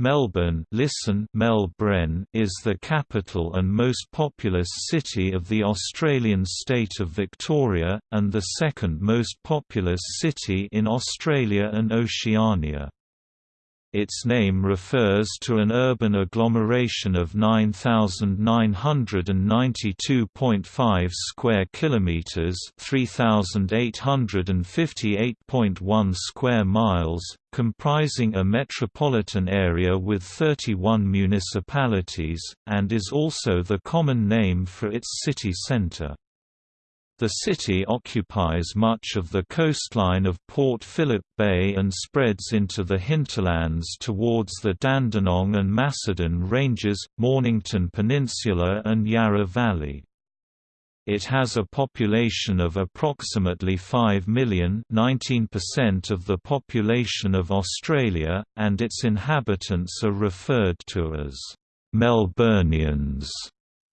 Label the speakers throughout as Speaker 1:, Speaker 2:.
Speaker 1: Melbourne listen Melbourne is the capital and most populous city of the Australian state of Victoria, and the second most populous city in Australia and Oceania. Its name refers to an urban agglomeration of 9992.5 square kilometers, 3858.1 square miles, comprising a metropolitan area with 31 municipalities, and is also the common name for its city centre. The city occupies much of the coastline of Port Phillip Bay and spreads into the hinterlands towards the Dandenong and Macedon Ranges, Mornington Peninsula and Yarra Valley. It has a population of approximately 5 million 19% of the population of Australia, and its inhabitants are referred to as Melburnians.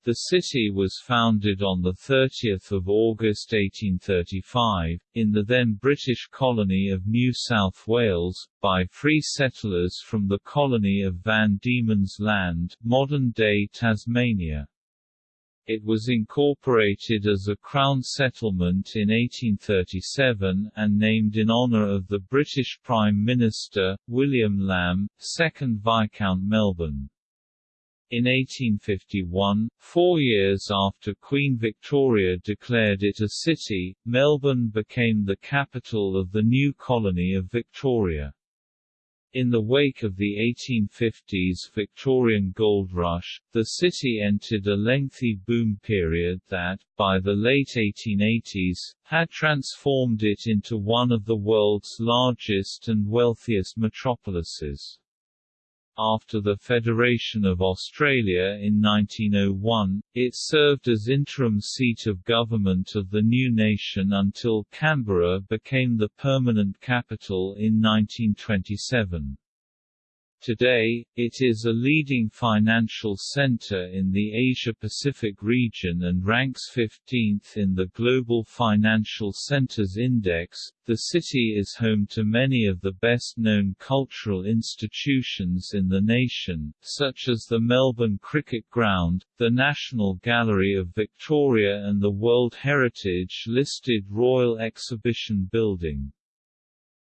Speaker 2: The city was founded on 30 August 1835, in the then British colony of New South Wales, by free settlers from the colony of Van Diemen's Land modern-day Tasmania. It was incorporated as a Crown settlement in 1837, and named in honour of the British Prime Minister, William Lamb, 2nd Viscount Melbourne. In 1851, four years after Queen Victoria declared it a city, Melbourne became the capital of the new colony of Victoria. In the wake of the 1850s Victorian gold rush, the city entered a lengthy boom period that, by the late 1880s, had transformed it into one of the world's largest and wealthiest metropolises. After the Federation of Australia in 1901, it served as interim seat of government of the new nation until Canberra became the permanent capital in 1927. Today, it is a leading financial center in the Asia-Pacific region and ranks 15th in the Global Financial Centers Index. The city is home to many of the best-known cultural institutions in the nation, such as the Melbourne Cricket Ground, the National Gallery of Victoria and the World Heritage-listed Royal Exhibition Building.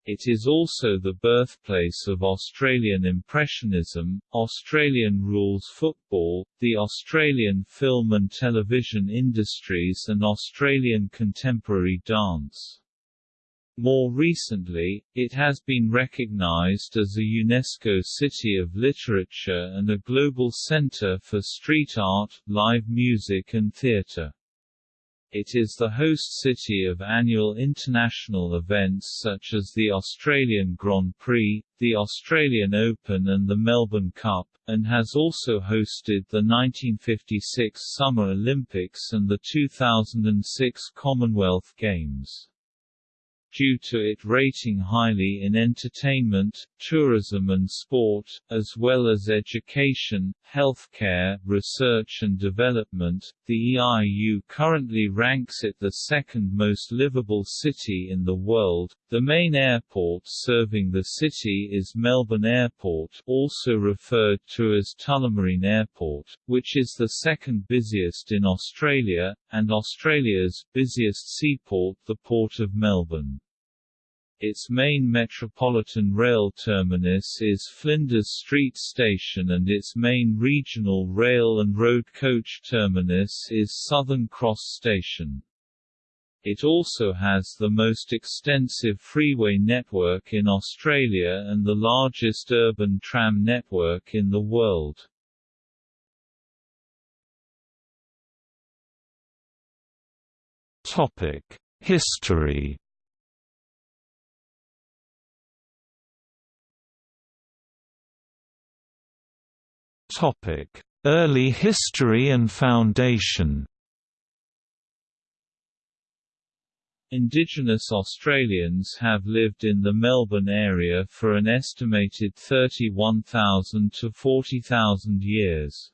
Speaker 2: It is also the birthplace of Australian Impressionism, Australian rules football, the Australian film and television industries and Australian contemporary dance. More recently, it has been recognized as a UNESCO City of Literature and a global center for street art, live music and theatre. It is the host city of annual international events such as the Australian Grand Prix, the Australian Open and the Melbourne Cup, and has also hosted the 1956 Summer Olympics and the 2006 Commonwealth Games due to it rating highly in entertainment, tourism and sport, as well as education, healthcare, research and development. The EIU currently ranks it the second most livable city in the world. The main airport serving the city is Melbourne Airport, also referred to as Tullamarine Airport, which is the second busiest in Australia, and Australia's busiest seaport the Port of Melbourne. Its main Metropolitan Rail terminus is Flinders Street Station and its main regional rail and road coach terminus is Southern Cross Station. It also has the most extensive freeway network in Australia and the largest urban tram network in the world.
Speaker 1: History Topic: Early history and foundation.
Speaker 2: Indigenous Australians have lived in the Melbourne area for an estimated 31,000 to 40,000 years.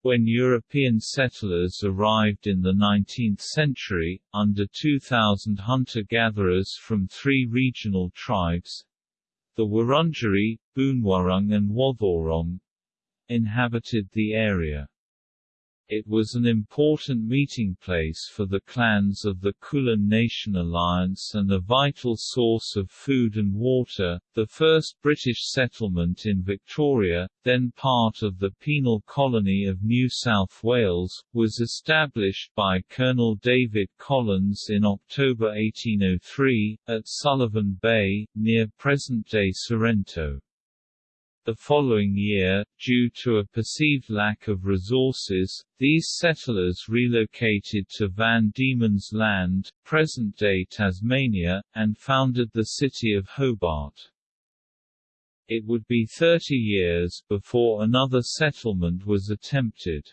Speaker 2: When European settlers arrived in the 19th century, under 2,000 hunter-gatherers from three regional tribes, The Wurundjeri, Boonwurrung and Wathaurong inhabited the area. It was an important meeting place for the clans of the Kulin Nation Alliance and a vital source of food and water. The first British settlement in Victoria, then part of the penal colony of New South Wales, was established by Colonel David Collins in October 1803, at Sullivan Bay, near present-day Sorrento. The following year, due to a perceived lack of resources, these settlers relocated to Van Diemen's Land, present-day Tasmania, and founded the city of Hobart. It would be 30 years before another settlement was attempted.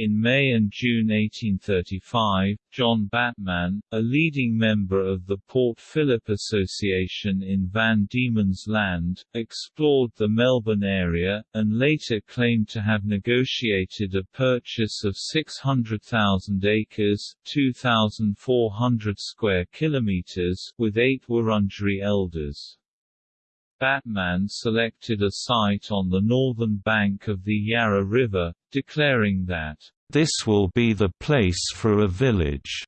Speaker 2: In May and June 1835, John Batman, a leading member of the Port Phillip Association in Van Diemen's Land, explored the Melbourne area, and later claimed to have negotiated a purchase of 600,000 acres 2,400 square kilometers with eight Wurundjeri elders. Batman selected a site on the northern bank of the Yarra River, declaring that, "...this will be the place for a village."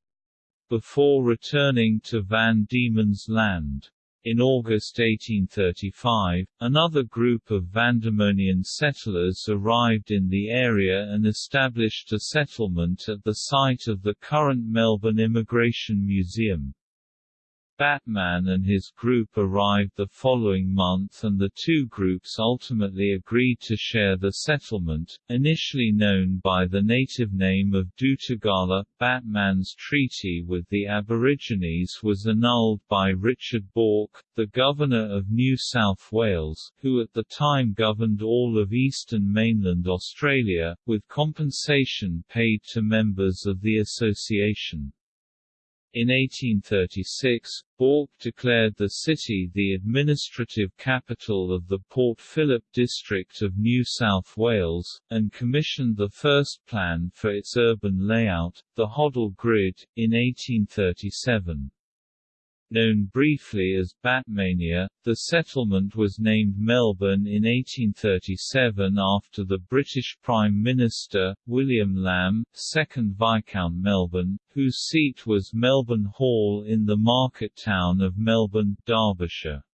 Speaker 2: before returning to Van Diemen's Land. In August 1835, another group of Vandemonian settlers arrived in the area and established a settlement at the site of the current Melbourne Immigration Museum. Batman and his group arrived the following month and the two groups ultimately agreed to share the settlement, initially known by the native name of Dootagala. Batman's treaty with the Aborigines was annulled by Richard Bourke, the Governor of New South Wales, who at the time governed all of eastern mainland Australia, with compensation paid to members of the association. In 1836, Bourke declared the city the administrative capital of the Port Phillip district of New South Wales, and commissioned the first plan for its urban layout, the Hoddle Grid, in 1837. Known briefly as Batmania, the settlement was named Melbourne in 1837 after the British Prime Minister, William Lamb, 2nd Viscount Melbourne, whose seat was Melbourne Hall in the market town of Melbourne, Derbyshire.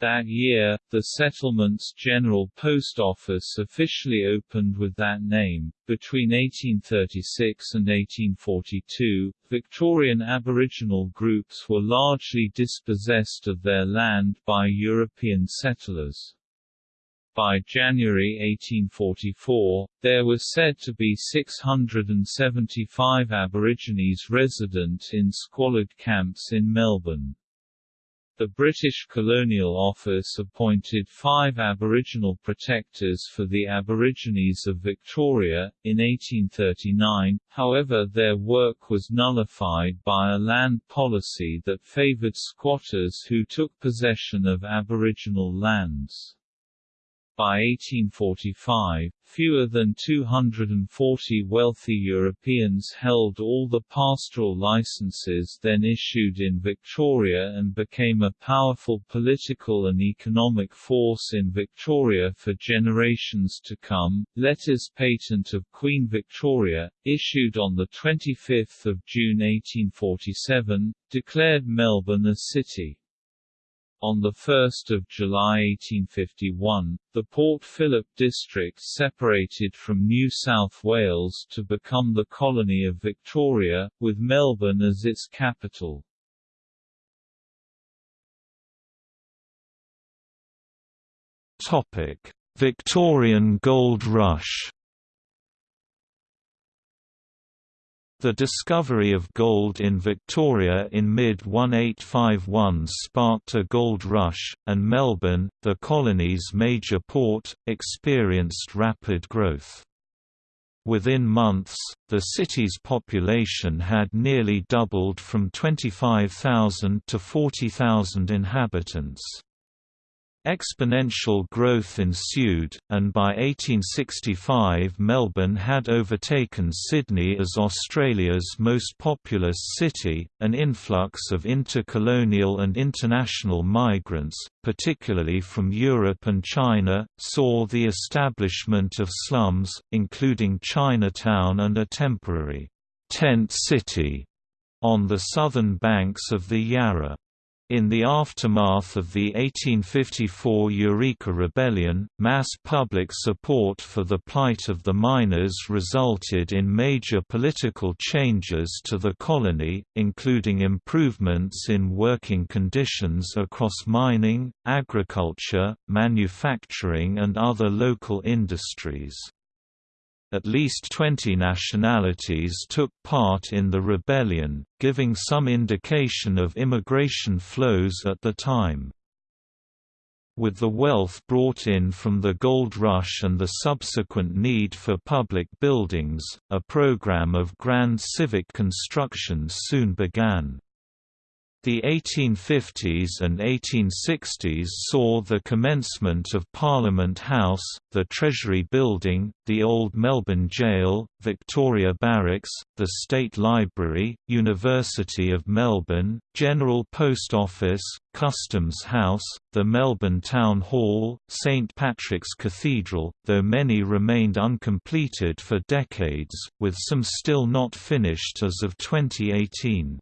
Speaker 2: That year, the settlement's General Post Office officially opened with that name. Between 1836 and 1842, Victorian Aboriginal groups were largely dispossessed of their land by European settlers. By January 1844, there were said to be 675 Aborigines resident in squalid camps in Melbourne. The British Colonial Office appointed five Aboriginal protectors for the Aborigines of Victoria, in 1839, however their work was nullified by a land policy that favoured squatters who took possession of Aboriginal lands. By 1845, fewer than 240 wealthy Europeans held all the pastoral licenses then issued in Victoria and became a powerful political and economic force in Victoria for generations to come. Letters patent of Queen Victoria, issued on 25 June 1847, declared Melbourne a city. On 1 July 1851, the Port Phillip district separated from New South Wales to become the colony of Victoria, with Melbourne as its capital.
Speaker 1: Victorian Gold Rush The discovery of gold in Victoria in mid-1851 sparked a gold rush, and Melbourne, the colony's major port, experienced rapid growth. Within months, the city's population had nearly doubled from 25,000 to 40,000 inhabitants. Exponential growth ensued, and by 1865 Melbourne had overtaken Sydney as Australia's most populous city. An influx of intercolonial and international migrants, particularly from Europe and China, saw the establishment of slums, including Chinatown and a temporary tent city on the southern banks of the Yarra. In the aftermath of the 1854 Eureka Rebellion, mass public support for the plight of the miners resulted in major political changes to the colony, including improvements in working conditions across mining, agriculture, manufacturing and other local industries. At least 20 nationalities took part in the rebellion, giving some indication of immigration flows at the time. With the wealth brought in from the gold rush and the subsequent need for public buildings, a program of grand civic construction soon began. The 1850s and 1860s saw the commencement of Parliament House, the Treasury Building, the Old Melbourne Gaol, Victoria Barracks, the State Library, University of Melbourne, General Post Office, Customs House, the Melbourne Town Hall, St Patrick's Cathedral, though many remained uncompleted for decades, with some still not finished as of 2018.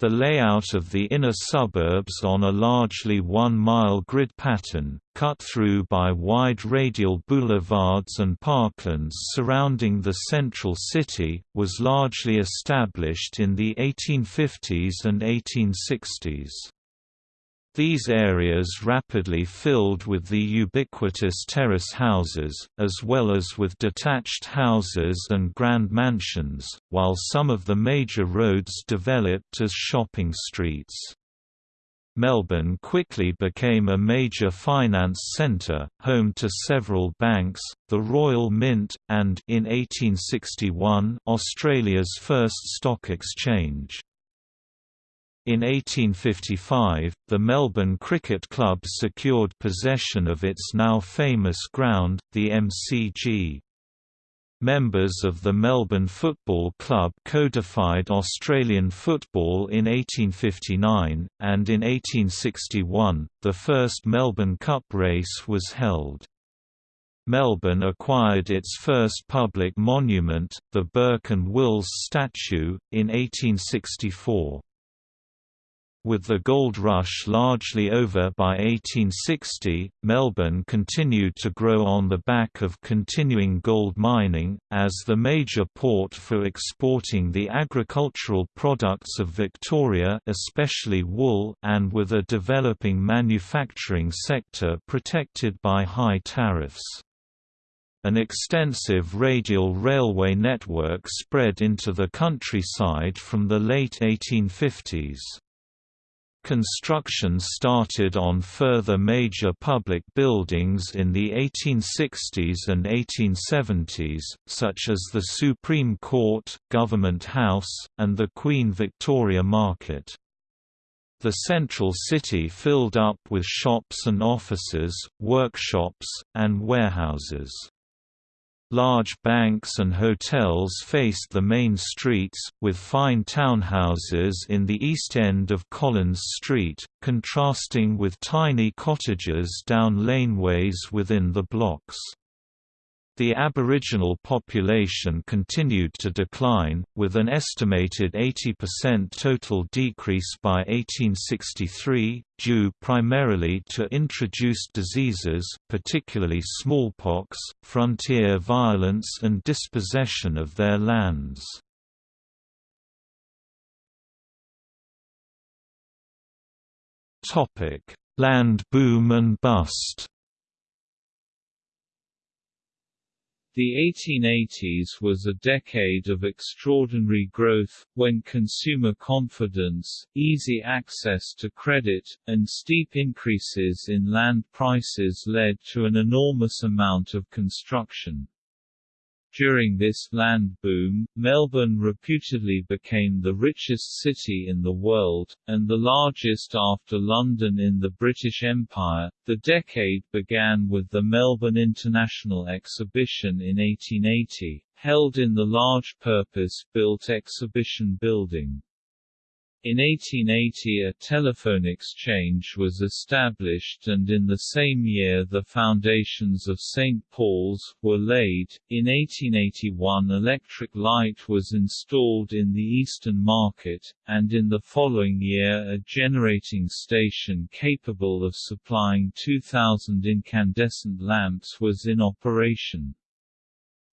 Speaker 1: The layout of the inner suburbs on a largely one-mile grid pattern, cut through by wide radial boulevards and parklands surrounding the central city, was largely established in the 1850s and 1860s. These areas rapidly filled with the ubiquitous terrace houses, as well as with detached houses and grand mansions, while some of the major roads developed as shopping streets. Melbourne quickly became a major finance centre, home to several banks, the Royal Mint, and in 1861, Australia's first stock exchange. In 1855, the Melbourne Cricket Club secured possession of its now famous ground, the MCG. Members of the Melbourne Football Club codified Australian football in 1859, and in 1861, the first Melbourne Cup race was held. Melbourne acquired its first public monument, the Burke and Wills statue, in 1864. With the gold rush largely over by 1860, Melbourne continued to grow on the back of continuing gold mining, as the major port for exporting the agricultural products of Victoria especially wool and with a developing manufacturing sector protected by high tariffs. An extensive radial railway network spread into the countryside from the late 1850s. Construction started on further major public buildings in the 1860s and 1870s, such as the Supreme Court, Government House, and the Queen Victoria Market. The central city filled up with shops and offices, workshops, and warehouses. Large banks and hotels faced the main streets, with fine townhouses in the east end of Collins Street, contrasting with tiny cottages down laneways within the blocks. The Aboriginal population continued to decline, with an estimated 80% total decrease by 1863, due primarily to introduced diseases particularly smallpox, frontier violence and dispossession of their lands. Land boom and bust
Speaker 2: The 1880s was a decade of extraordinary growth, when consumer confidence, easy access to credit, and steep increases in land prices led to an enormous amount of construction. During this land boom, Melbourne reputedly became the richest city in the world, and the largest after London in the British Empire. The decade began with the Melbourne International Exhibition in 1880, held in the large purpose-built exhibition building. In 1880 a telephone exchange was established and in the same year the foundations of St. Paul's, were laid. In 1881 electric light was installed in the Eastern Market, and in the following year a generating station capable of supplying 2,000 incandescent lamps was in operation.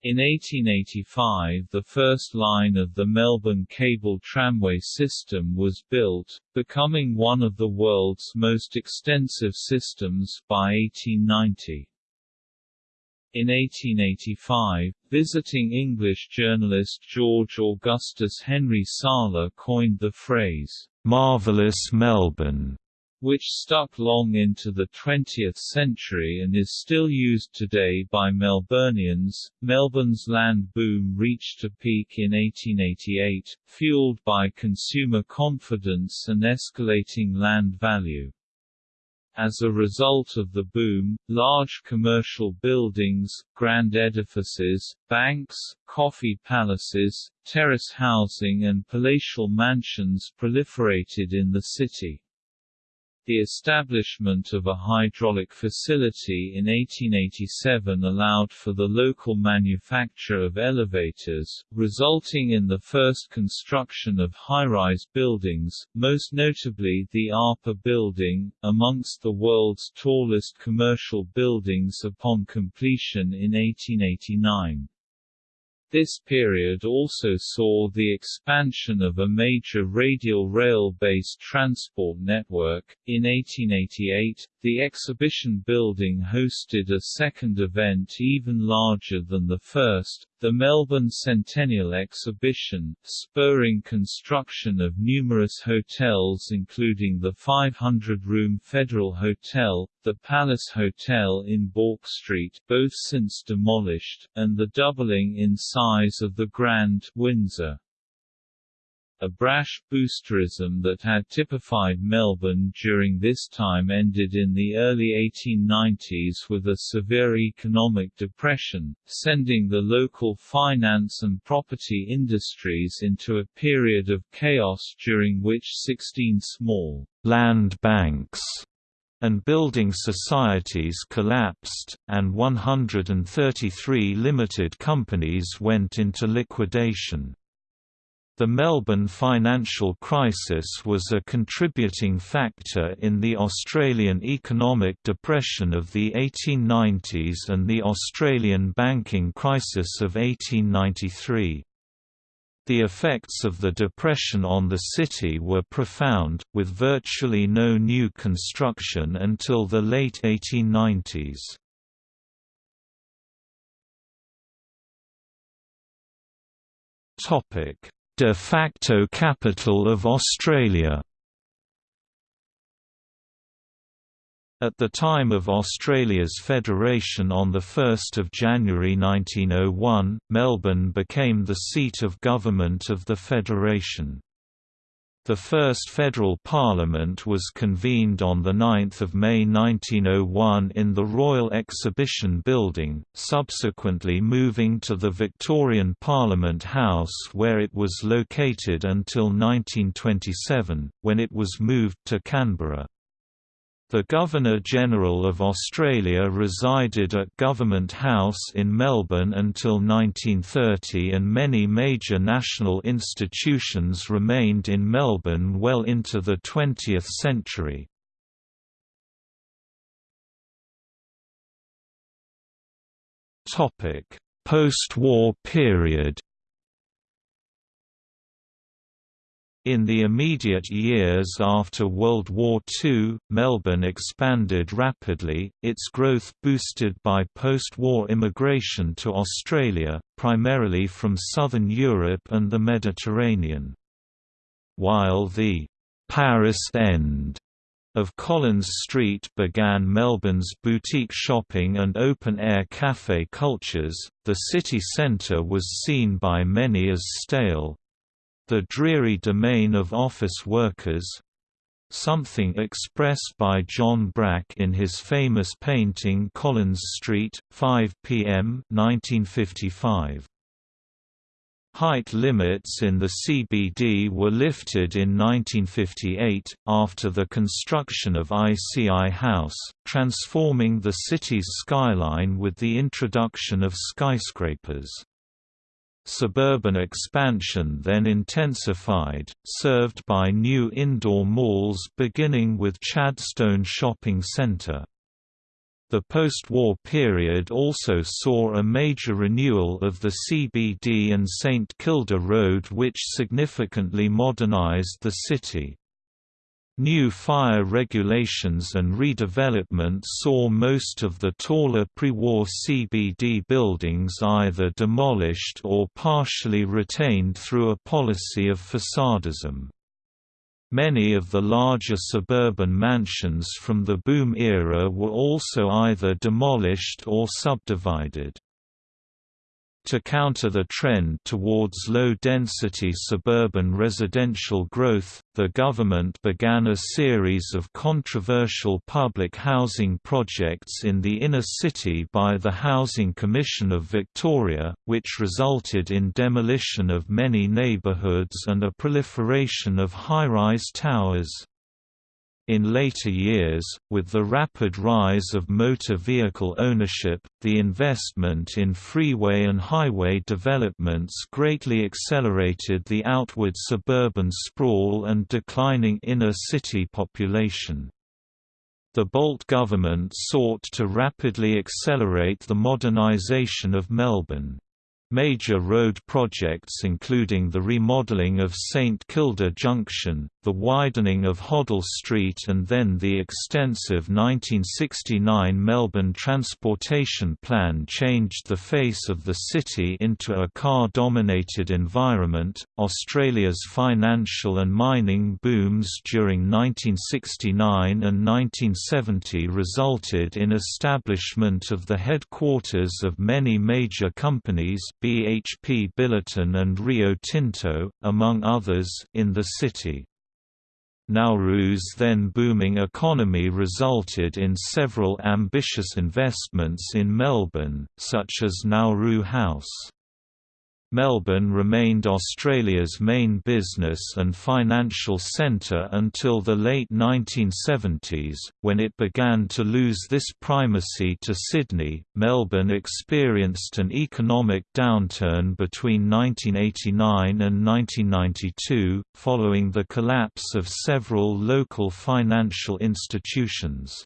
Speaker 2: In 1885 the first line of the Melbourne cable tramway system was built, becoming one of the world's most extensive systems by 1890. In 1885, visiting English journalist George Augustus Henry Sala coined the phrase, "'Marvellous Melbourne' which stuck long into the 20th century and is still used today by Melburnians. Melbourne's land boom reached a peak in 1888, fueled by consumer confidence and escalating land value. As a result of the boom, large commercial buildings, grand edifices, banks, coffee palaces, terrace housing and palatial mansions proliferated in the city. The establishment of a hydraulic facility in 1887 allowed for the local manufacture of elevators, resulting in the first construction of high-rise buildings, most notably the APA building, amongst the world's tallest commercial buildings upon completion in 1889. This period also saw the expansion of a major radial rail-based transport network. In 1888, the exhibition building hosted a second event even larger than the first, the Melbourne Centennial Exhibition, spurring construction of numerous hotels including the 500-room Federal Hotel, the Palace Hotel in Bourke Street both since demolished, and the doubling in size of the Grand Windsor. A brash boosterism that had typified Melbourne during this time ended in the early 1890s with a severe economic depression, sending the local finance and property industries into a period of chaos during which 16 small land banks and building societies collapsed, and 133 limited companies went into liquidation. The Melbourne financial crisis was a contributing factor in the Australian economic depression of the 1890s and the Australian banking crisis of 1893. The effects of the Depression on the city were profound, with virtually no new construction until the late 1890s. Topic de facto capital of Australia. At the time of Australia's federation on 1 January 1901, Melbourne became the seat of government of the federation. The first federal parliament was convened on 9 May 1901 in the Royal Exhibition Building, subsequently moving to the Victorian Parliament House where it was located until 1927, when it was moved to Canberra. The Governor-General of Australia resided at Government House in Melbourne until 1930 and many major national institutions remained in Melbourne well into the 20th century. Post-war period In the immediate years after World War II, Melbourne expanded rapidly, its growth boosted by post-war immigration to Australia, primarily from southern Europe and the Mediterranean. While the «Paris End»
Speaker 1: of Collins Street began Melbourne's boutique shopping and open-air café cultures. The city centre was seen by many as stale the dreary domain of office workers something expressed by John Brack in his famous painting Collins Street, 5 p.m. 1955. Height limits in the CBD were lifted in 1958, after the construction of ICI House, transforming the city's skyline with the introduction of skyscrapers. Suburban expansion then intensified, served by new indoor malls beginning with Chadstone Shopping Centre. The post-war period also saw a major renewal of the CBD and St Kilda Road which significantly modernised the city. New fire regulations and redevelopment saw most of the taller pre-war CBD buildings either demolished or partially retained through a policy of facadism. Many of the larger suburban mansions from the boom era were also either demolished or subdivided. To counter the trend towards low-density suburban residential growth, the government began a series of controversial public housing projects in the inner city by the Housing Commission of Victoria, which resulted in demolition of many neighbourhoods and a proliferation of high-rise towers. In later years, with the rapid rise of motor vehicle ownership, the investment in freeway and highway developments greatly accelerated the outward suburban sprawl and declining inner city population. The Bolte government sought to rapidly accelerate the modernisation of Melbourne. Major road projects including the remodelling of St Kilda Junction, the widening of Hoddle Street and then the extensive 1969 Melbourne Transportation Plan changed the face of the city into a car-dominated environment. Australia's financial and mining booms during 1969 and 1970 resulted in establishment of the headquarters of many major companies BHP Billiton and Rio Tinto, among others, in the city. Nauru's then booming economy resulted in several ambitious investments in Melbourne, such as Nauru House. Melbourne remained Australia's main business and financial centre until the late 1970s, when it began to lose this primacy to Sydney. Melbourne experienced an economic downturn between 1989 and 1992, following the collapse of several local financial institutions.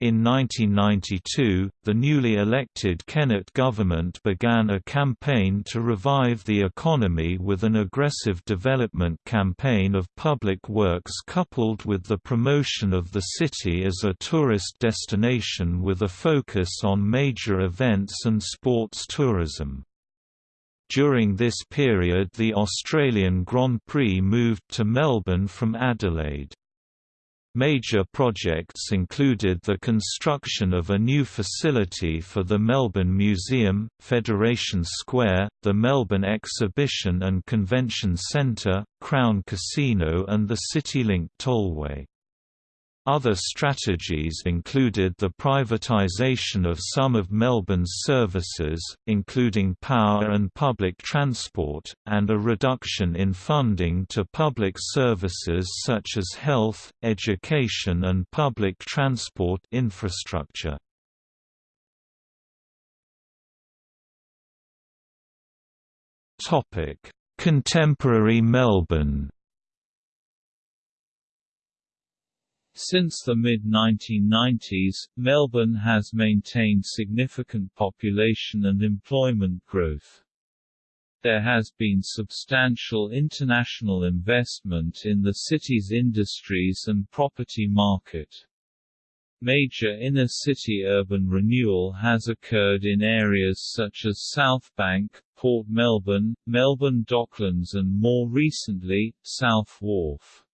Speaker 1: In 1992, the newly elected Kennett government began a campaign to revive the economy with an aggressive development campaign of public works coupled with the promotion of the city as a tourist destination with a focus on major events and sports tourism. During this period the Australian Grand Prix moved to Melbourne from Adelaide. Major projects included the construction of a new facility for the Melbourne Museum, Federation Square, the Melbourne Exhibition and Convention Centre, Crown Casino and the CityLink Tollway. Other strategies included the privatisation of some of Melbourne's services, including power and public transport, and a reduction in funding to public services such as health, education and public transport infrastructure. Contemporary Melbourne
Speaker 2: Since the mid-1990s, Melbourne has maintained significant population and employment growth. There has been substantial international investment in the city's industries and property market. Major inner-city urban renewal has occurred in areas such as South Bank, Port Melbourne, Melbourne Docklands and more recently, South Wharf.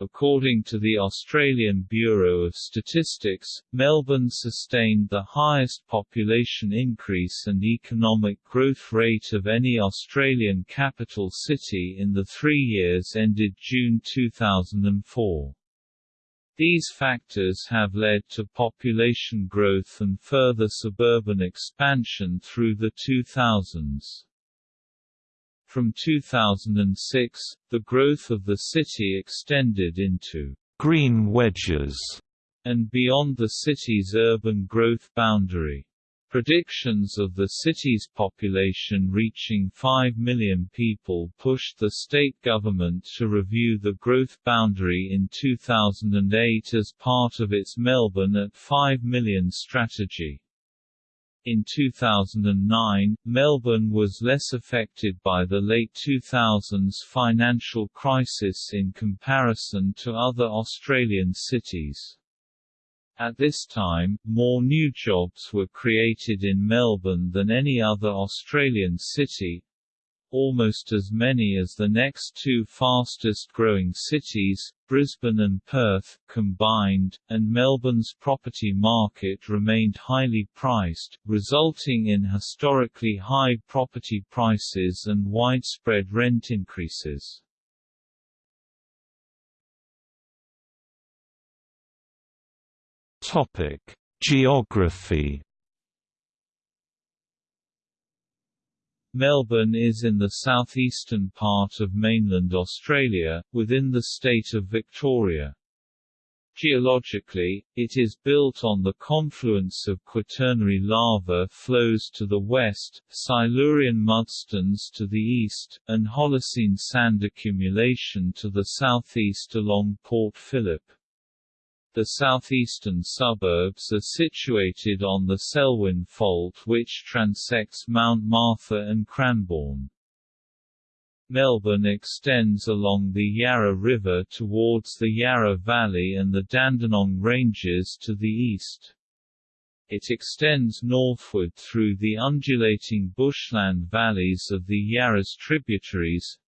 Speaker 2: According to the Australian Bureau of Statistics, Melbourne sustained the highest population increase and economic growth rate of any Australian capital city in the three years ended June 2004. These factors have led to population growth and further suburban expansion through the 2000s. From 2006, the growth of the city extended into
Speaker 1: green wedges
Speaker 2: and beyond the city's urban growth boundary. Predictions of the city's population reaching 5 million people pushed the state government to review the growth boundary in 2008 as part of its Melbourne at 5 million strategy. In 2009, Melbourne was less affected by the late 2000s financial crisis in comparison to other Australian cities. At this time, more new jobs were created in Melbourne than any other Australian city, almost as many as the next two fastest-growing cities, Brisbane and Perth, combined, and Melbourne's property market remained highly priced, resulting in historically high property prices and widespread rent increases.
Speaker 1: Geography.
Speaker 2: Melbourne is in the southeastern part of mainland Australia, within the state of Victoria. Geologically, it is built on the confluence of Quaternary lava flows to the west, Silurian mudstones to the east, and Holocene sand accumulation to the southeast along Port Phillip. The southeastern suburbs are situated on the Selwyn Fault which transects Mount Martha and Cranbourne. Melbourne extends along the Yarra River towards the Yarra Valley and the Dandenong Ranges to the east. It extends northward through the undulating bushland valleys of the Yarra's tributaries,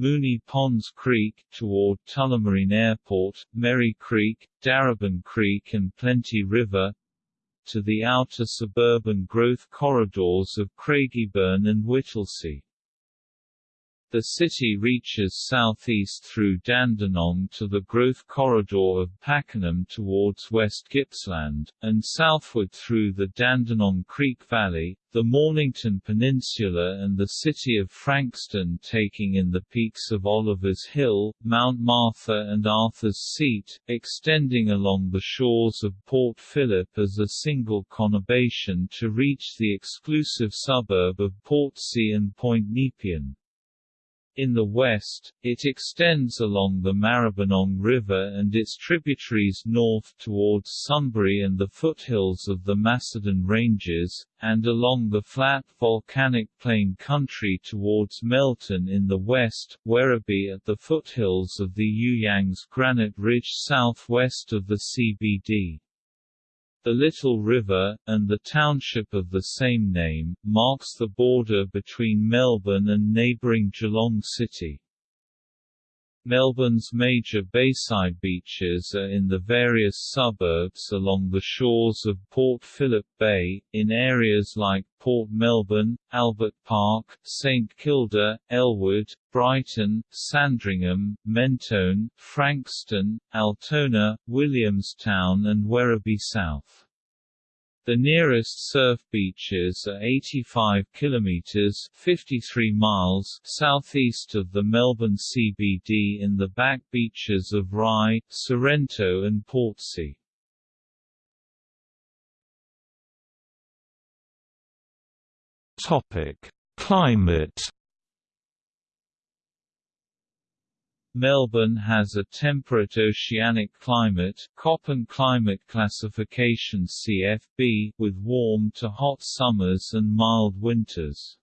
Speaker 2: Moonee Ponds Creek, toward Tullamarine Airport, Merry Creek, Darebin Creek and Plenty River, to the outer suburban growth corridors of Craigieburn and Whittlesea. The city reaches southeast through Dandenong to the growth corridor of Pakenham towards West Gippsland, and southward through the Dandenong Creek Valley, the Mornington Peninsula and the city of Frankston taking in the peaks of Oliver's Hill, Mount Martha and Arthur's Seat, extending along the shores of Port Phillip as a single conurbation to reach the exclusive suburb of Portsea and Point Nepean. In the west, it extends along the Maribyrnong River and its tributaries north towards Sunbury and the foothills of the Macedon Ranges, and along the flat volcanic plain country towards Melton in the west, Werribee at the foothills of the You Yangs Granite Ridge southwest of the CBD. The Little River, and the township of the same name, marks the border between Melbourne and neighbouring Geelong City. Melbourne's major bayside beaches are in the various suburbs along the shores of Port Phillip Bay, in areas like Port Melbourne, Albert Park, St Kilda, Elwood, Brighton, Sandringham, Mentone, Frankston, Altona, Williamstown and Werribee South. The nearest surf beaches are 85 kilometers (53 miles) southeast of the Melbourne CBD in the back beaches of Rye, Sorrento and Portsea.
Speaker 1: Topic: Climate
Speaker 2: Melbourne has a temperate oceanic climate Köppen climate classification CFB, with warm to hot summers and mild winters.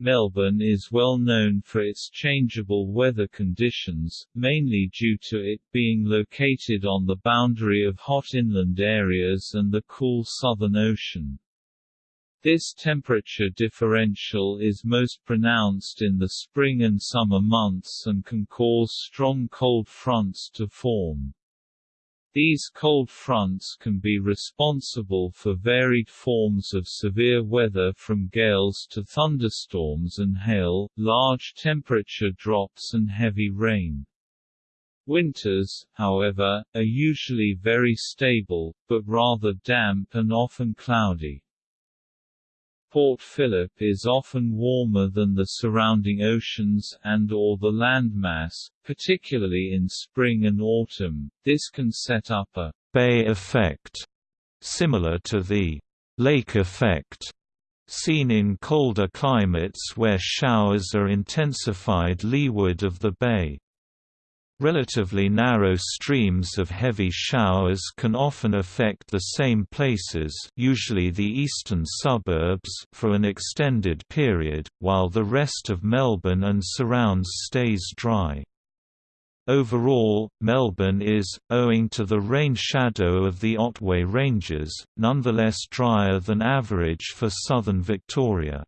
Speaker 2: Melbourne is well known for its changeable weather conditions, mainly due to it being located on the boundary of hot inland areas and the cool Southern Ocean. This temperature differential is most pronounced in the spring and summer months and can cause strong cold fronts to form. These cold fronts can be responsible for varied forms of severe weather from gales to thunderstorms and hail, large temperature drops and heavy rain. Winters, however, are usually very stable, but rather damp and often cloudy. Port Phillip is often warmer than the surrounding oceans and or the landmass, particularly in spring and autumn. This can set up a
Speaker 1: bay effect, similar to the lake effect seen in colder climates where showers are intensified leeward of the bay. Relatively narrow streams of heavy showers can often affect the same places usually the eastern suburbs for an extended period, while the rest of Melbourne and surrounds stays dry. Overall, Melbourne is, owing to the rain shadow of the Otway Ranges, nonetheless drier than average for southern Victoria.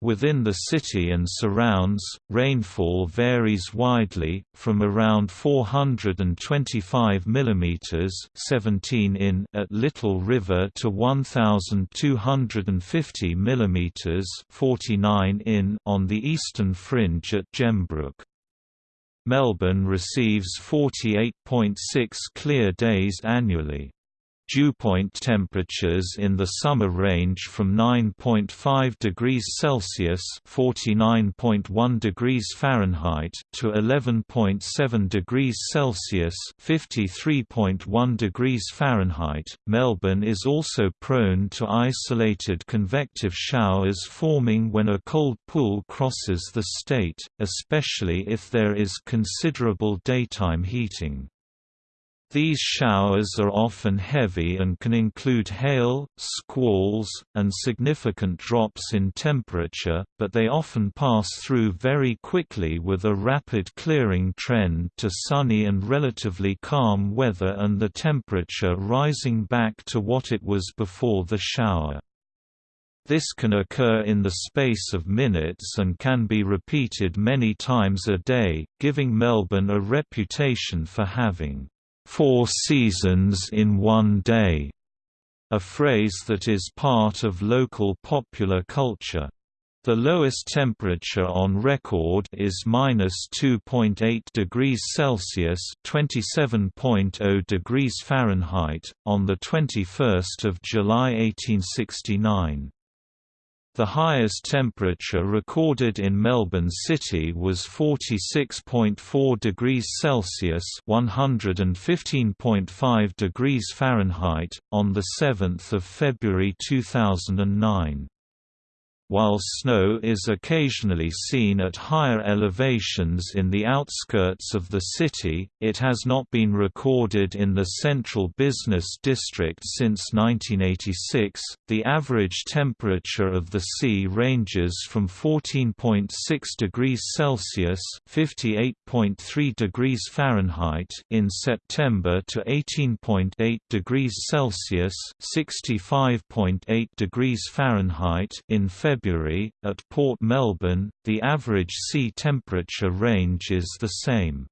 Speaker 1: Within the city and surrounds, rainfall varies widely, from around 425 mm 17 in at Little River to 1,250 mm 49 in on the eastern fringe at Gembrook. Melbourne receives 48.6 clear days annually. Dewpoint temperatures in the summer range from 9.5 degrees Celsius (49.1 degrees Fahrenheit) to 11.7 degrees Celsius (53.1 degrees Fahrenheit). Melbourne is also prone to isolated convective showers forming when a cold pool crosses the state, especially if there is considerable daytime heating. These showers are often heavy and can include hail, squalls, and significant drops in temperature, but they often pass through very quickly with a rapid clearing trend to sunny and relatively calm weather and the temperature rising back to what it was before the shower. This can occur in the space of minutes and can be repeated many times a day, giving Melbourne a reputation for having four seasons in one day, a phrase that is part of local popular culture. The lowest temperature on record is minus 2.8 degrees Celsius (27.0 degrees Fahrenheit) on the 21st of July 1869. The highest temperature recorded in Melbourne City was 46.4 degrees Celsius (115.5 degrees Fahrenheit) on the 7th of February 2009. While snow is occasionally seen at higher elevations in the outskirts of the city, it has not been recorded in the central business district since 1986. The average temperature of the sea ranges from 14.6 degrees Celsius (58.3 degrees Fahrenheit) in September to 18.8 degrees Celsius (65.8 degrees Fahrenheit) in February February, at Port Melbourne, the average sea temperature range is the same.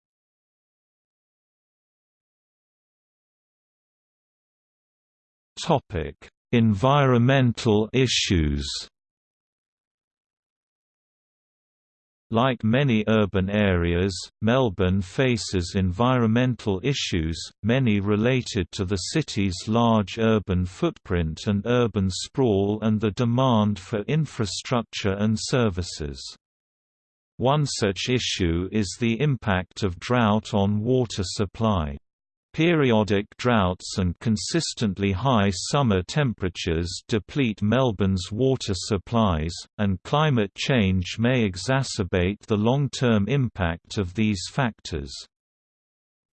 Speaker 1: Environmental issues Like many urban areas, Melbourne faces environmental issues, many related to the city's large urban footprint and urban sprawl and the demand for infrastructure and services. One such issue is the impact of drought on water supply. Periodic droughts and consistently high summer temperatures deplete Melbourne's water supplies, and climate change may exacerbate the long-term impact of these factors.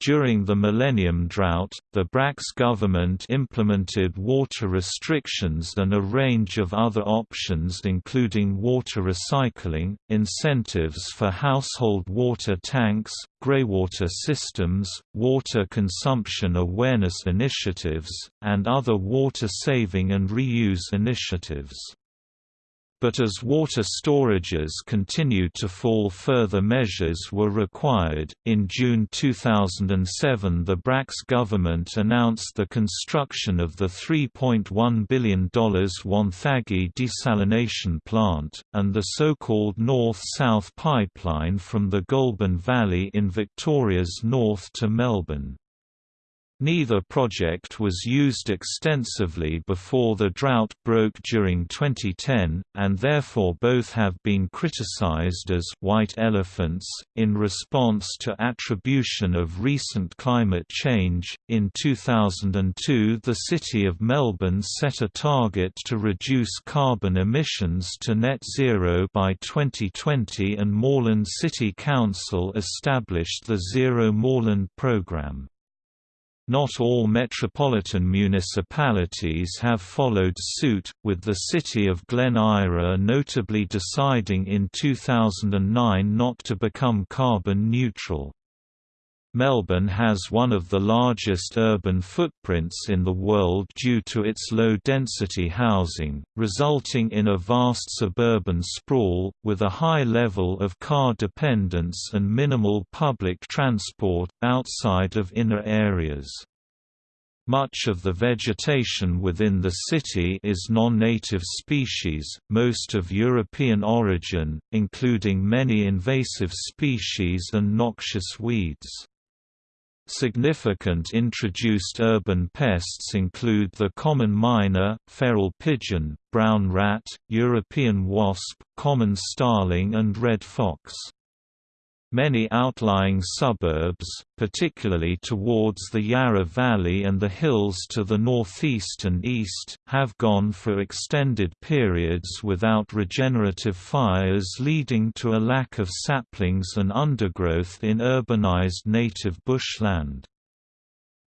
Speaker 1: During the Millennium Drought, the Bracks government implemented water restrictions and a range of other options including water recycling, incentives for household water tanks, greywater systems, water consumption awareness initiatives, and other water-saving and reuse initiatives but as water storages continued to fall further measures were required. In June 2007 the Bracks government announced the construction of the $3.1 billion Wonthaggi desalination plant, and the so-called North-South pipeline from the Goulburn Valley in Victoria's north to Melbourne. Neither project was used extensively before the drought broke during 2010, and therefore both have been criticized as «white elephants» in response to attribution of recent climate change. In 2002, the City of Melbourne set a target to reduce carbon emissions to net zero by 2020, and Moreland City Council established the Zero Moreland programme. Not all metropolitan municipalities have followed suit, with the city of Glen Eira notably deciding in 2009 not to become carbon neutral. Melbourne has one of the largest urban footprints in the world due to its low-density housing, resulting in a vast suburban sprawl, with a high level of car dependence and minimal public transport, outside of inner areas. Much of the vegetation within the city is non-native species, most of European origin, including many invasive species and noxious weeds. Significant introduced urban pests include the common myna, feral pigeon, brown rat, European wasp, common starling and red fox. Many outlying suburbs, particularly towards the Yarra Valley and the hills to the northeast and east, have gone for extended periods without regenerative fires leading to a lack of saplings and undergrowth in urbanized native bushland.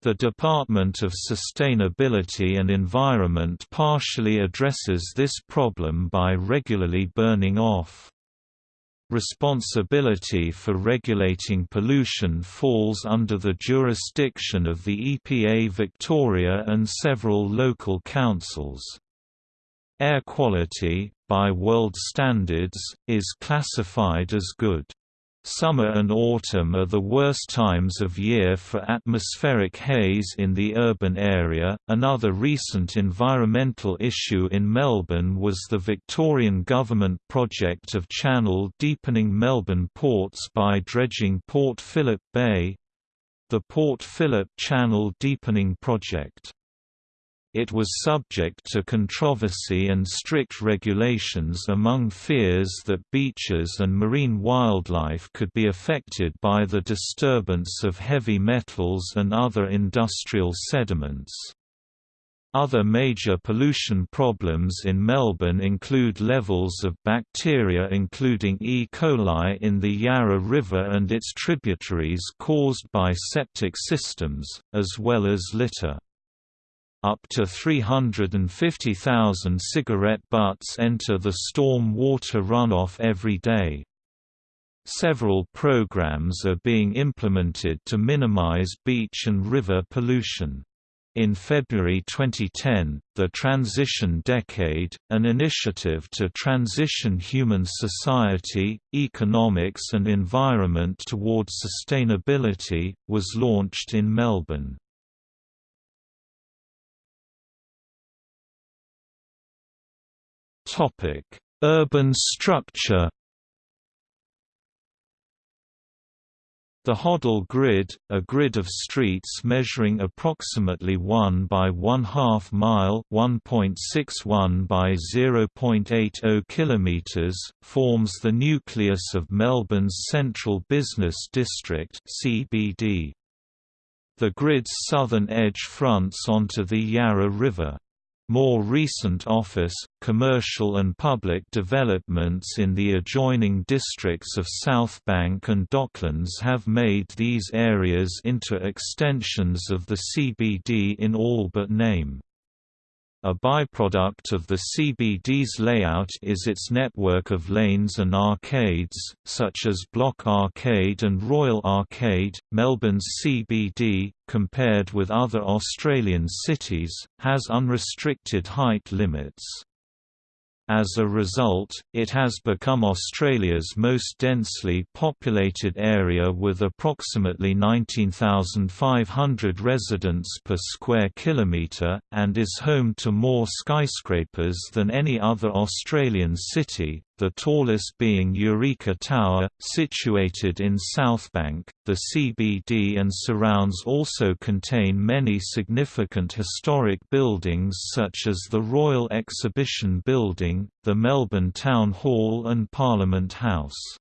Speaker 1: The Department of Sustainability and Environment partially addresses this problem by regularly burning off Responsibility for regulating pollution falls under the jurisdiction of the EPA Victoria and several local councils. Air quality, by world standards, is classified as good. Summer and autumn are the worst times of year for atmospheric haze in the urban area. Another recent environmental issue in Melbourne was the Victorian government project of channel deepening Melbourne ports by dredging Port Phillip Bay the Port Phillip Channel Deepening Project. It was subject to controversy and strict regulations among fears that beaches and marine wildlife could be affected by the disturbance of heavy metals and other industrial sediments. Other major pollution problems in Melbourne include levels of bacteria including E. coli in the Yarra River and its tributaries caused by septic systems, as well as litter. Up to 350,000 cigarette butts enter the storm water runoff every day. Several programs are being implemented to minimize beach and river pollution. In February 2010, the Transition Decade, an initiative to transition human society, economics and environment towards sustainability, was launched in Melbourne. Topic: Urban structure. The Hoddle grid, a grid of streets measuring approximately 1 by 1 half mile (1.61 by 0.80 kilometers), forms the nucleus of Melbourne's Central Business District (CBD). The grid's southern edge fronts onto the Yarra River. More recent office, commercial and public developments in the adjoining districts of Southbank and Docklands have made these areas into extensions of the CBD in all but name. A byproduct of the CBD's layout is its network of lanes and arcades, such as Block Arcade and Royal Arcade. Melbourne's CBD, compared with other Australian cities, has unrestricted height limits. As a result, it has become Australia's most densely populated area with approximately 19,500 residents per square kilometre, and is home to more skyscrapers than any other Australian city, the tallest being Eureka Tower, situated in Southbank. The CBD and surrounds also contain many significant historic buildings such as the Royal Exhibition Building, the Melbourne Town Hall and Parliament House.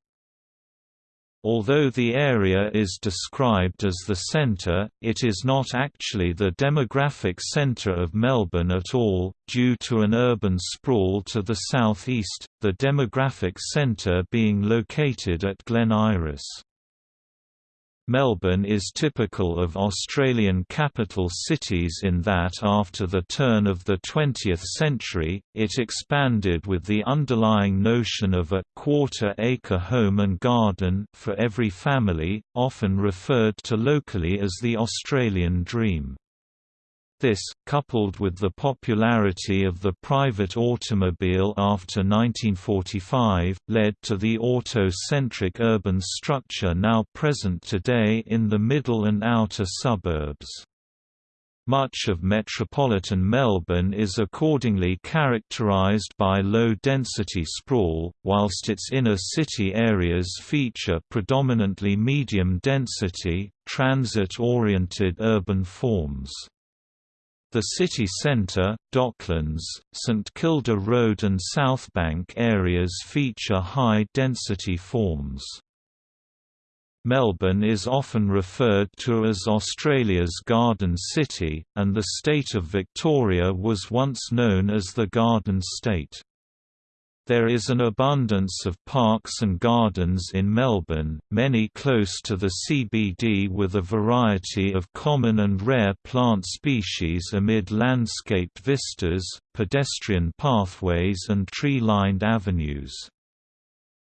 Speaker 1: Although the area is described as the centre, it is not actually the demographic centre of Melbourne at all, due to an urban sprawl to the southeast, the demographic centre being located at Glen Iris. Melbourne is typical of Australian capital cities in that after the turn of the 20th century, it expanded with the underlying notion of a quarter-acre home and garden for every family, often referred to locally as the Australian dream. This, coupled with the popularity of the private automobile after 1945, led to the auto-centric urban structure now present today in the middle and outer suburbs. Much of metropolitan Melbourne is accordingly characterised by low-density sprawl, whilst its inner city areas feature predominantly medium-density, transit-oriented urban forms. The city centre, Docklands, St Kilda Road and Southbank areas feature high-density forms. Melbourne is often referred to as Australia's Garden City, and the state of Victoria was once known as the Garden State. There is an abundance of parks and gardens in Melbourne, many close to the CBD with a variety of common and rare plant species amid landscaped vistas, pedestrian pathways and tree-lined avenues.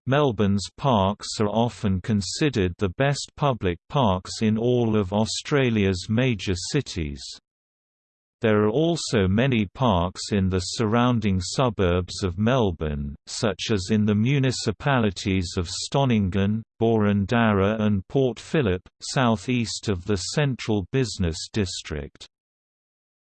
Speaker 1: Melbourne's parks are often considered the best public parks in all of Australia's major cities. There are also many parks in the surrounding suburbs of Melbourne, such as in the municipalities of Stonnington, Boroondara and Port Phillip, southeast of the central business district.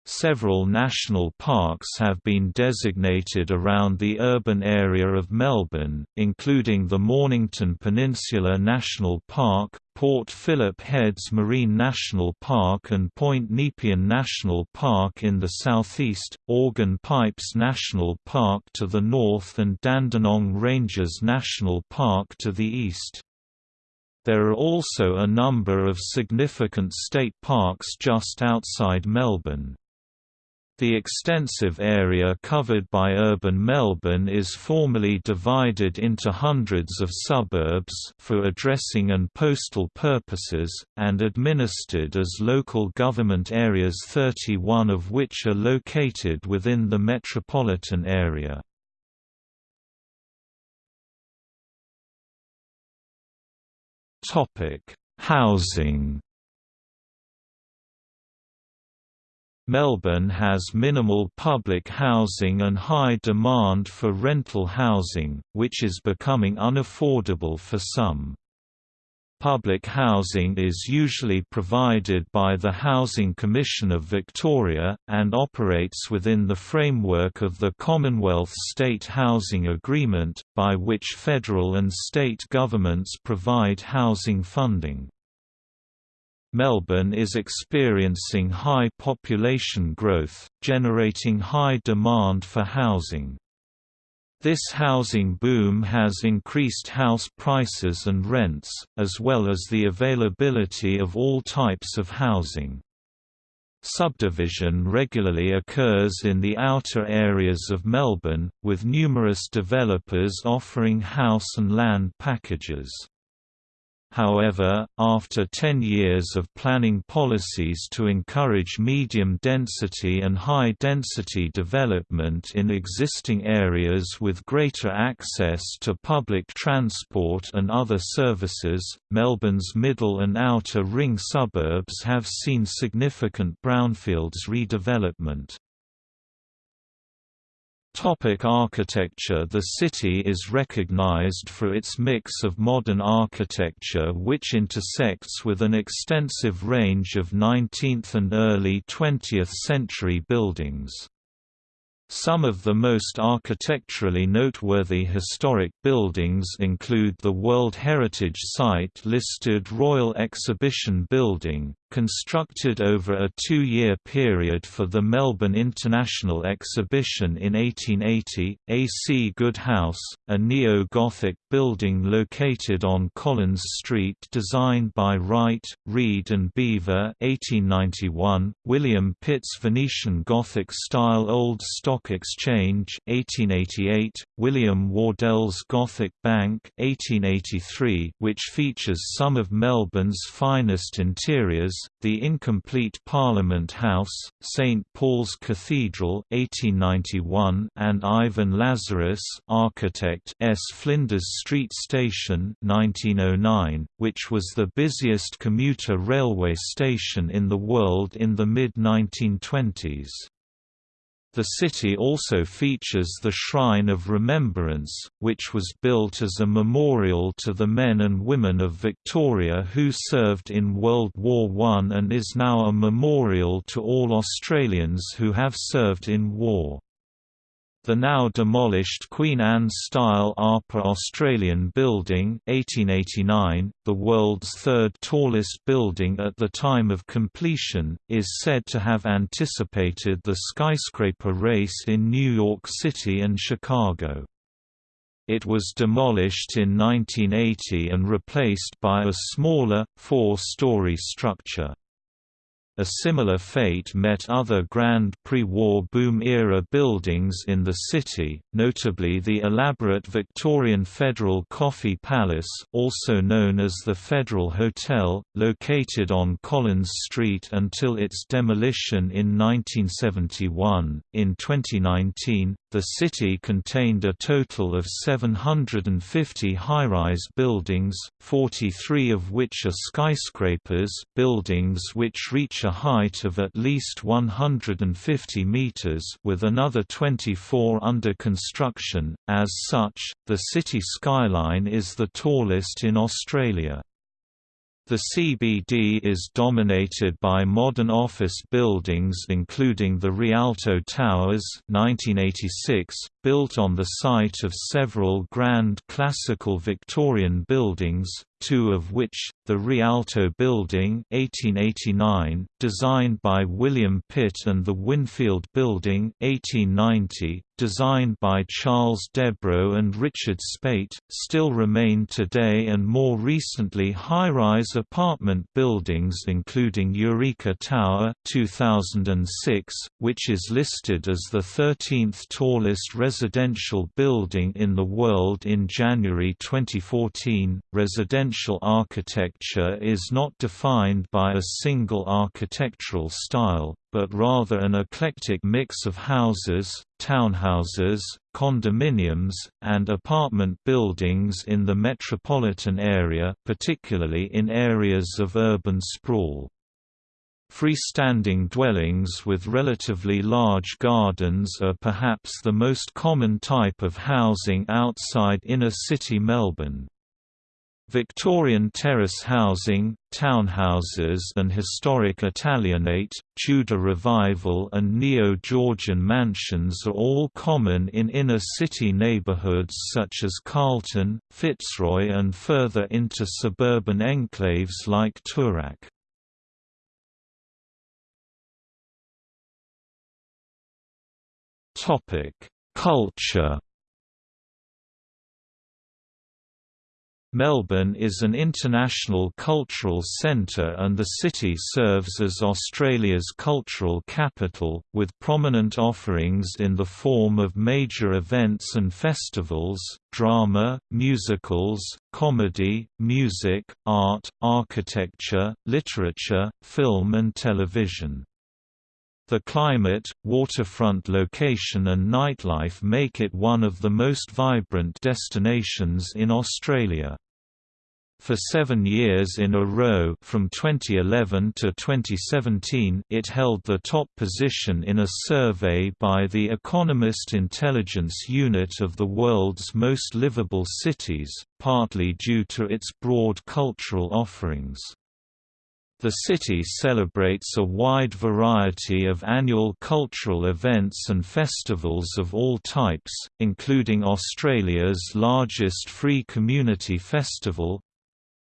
Speaker 1: Several national parks have been designated around the urban area of Melbourne, including the Mornington Peninsula National Park, Port Phillip Heads Marine National Park and Point Nepean National Park in the southeast, Organ Pipes National Park to the north and Dandenong Ranges National Park to the east. There are also a number of significant state parks just outside Melbourne. The extensive area covered by urban Melbourne is formally divided into hundreds of suburbs for addressing and postal purposes, and administered as local government areas 31 of which are located within the metropolitan area. Housing Melbourne has minimal public housing and high demand for rental housing, which is becoming unaffordable for some. Public housing is usually provided by the Housing Commission of Victoria, and operates within the framework of the Commonwealth State Housing Agreement, by which federal and state governments provide housing funding. Melbourne is experiencing high population growth, generating high demand for housing. This housing boom has increased house prices and rents, as well as the availability of all types of housing. Subdivision regularly occurs in the outer areas of Melbourne, with numerous developers offering house and land packages. However, after 10 years of planning policies to encourage medium-density and high-density development in existing areas with greater access to public transport and other services, Melbourne's middle and outer ring suburbs have seen significant brownfields redevelopment. Topic architecture The city is recognized for its mix of modern architecture which intersects with an extensive range of 19th and early 20th century buildings. Some of the most architecturally noteworthy historic buildings include the World Heritage Site listed Royal Exhibition Building, constructed over a two-year period for the Melbourne International Exhibition in 1880, A.C. Goode House, a neo-Gothic building located on Collins Street designed by Wright, Reed and Beaver 1891, William Pitt's Venetian Gothic-style Old Stock Exchange 1888, William Wardell's Gothic Bank 1883, which features some of Melbourne's finest interiors, the incomplete Parliament House, St Paul's Cathedral 1891 and Ivan Lazarus architect S Flinders Street Station 1909, which was the busiest commuter railway station in the world in the mid-1920s. The city also features the Shrine of Remembrance, which was built as a memorial to the men and women of Victoria who served in World War I and is now a memorial to all Australians who have served in war. The now demolished Queen Anne-style APA Australian Building 1889, the world's third tallest building at the time of completion, is said to have anticipated the skyscraper race in New York City and Chicago. It was demolished in 1980 and replaced by a smaller, four-story structure. A similar fate met other grand pre-war boom-era buildings in the city, notably the elaborate Victorian Federal Coffee Palace also known as the Federal Hotel, located on Collins Street until its demolition in 1971. In 2019, the city contained a total of 750 high-rise buildings, 43 of which are skyscrapers buildings which reach a height of at least 150 meters with another 24 under construction. As such, the city skyline is the tallest in Australia. The CBD is dominated by modern office buildings including the Rialto Towers 1986, built on the site of several grand classical Victorian buildings, two of which, the Rialto Building 1889, designed by William Pitt and the Winfield Building 1890, designed by Charles D'Ebro and Richard Speight, still remain today and more recently high-rise apartment buildings including Eureka Tower 2006, which is listed as the 13th tallest residential building in the world in January 2014. Residential architecture is not defined by a single architectural style, but rather an eclectic mix of houses, townhouses, condominiums, and apartment buildings in the metropolitan area particularly in areas of urban sprawl. Freestanding dwellings with relatively large gardens are perhaps the most common type of housing outside inner-city Melbourne. Victorian terrace housing, townhouses and historic Italianate, Tudor Revival and Neo-Georgian mansions are all common in inner-city neighbourhoods such as Carlton, Fitzroy and further into suburban enclaves like Toorak. Culture Melbourne is an international cultural centre and the city serves as Australia's cultural capital, with prominent offerings in the form of major events and festivals, drama, musicals, comedy, music, art, architecture, literature, film and television. The climate, waterfront location and nightlife make it one of the most vibrant destinations in Australia. For seven years in a row from 2011 to 2017 it held the top position in a survey by the Economist Intelligence Unit of the world's most livable cities, partly due to its broad cultural offerings. The city celebrates a wide variety of annual cultural events and festivals of all types, including Australia's largest free community festival,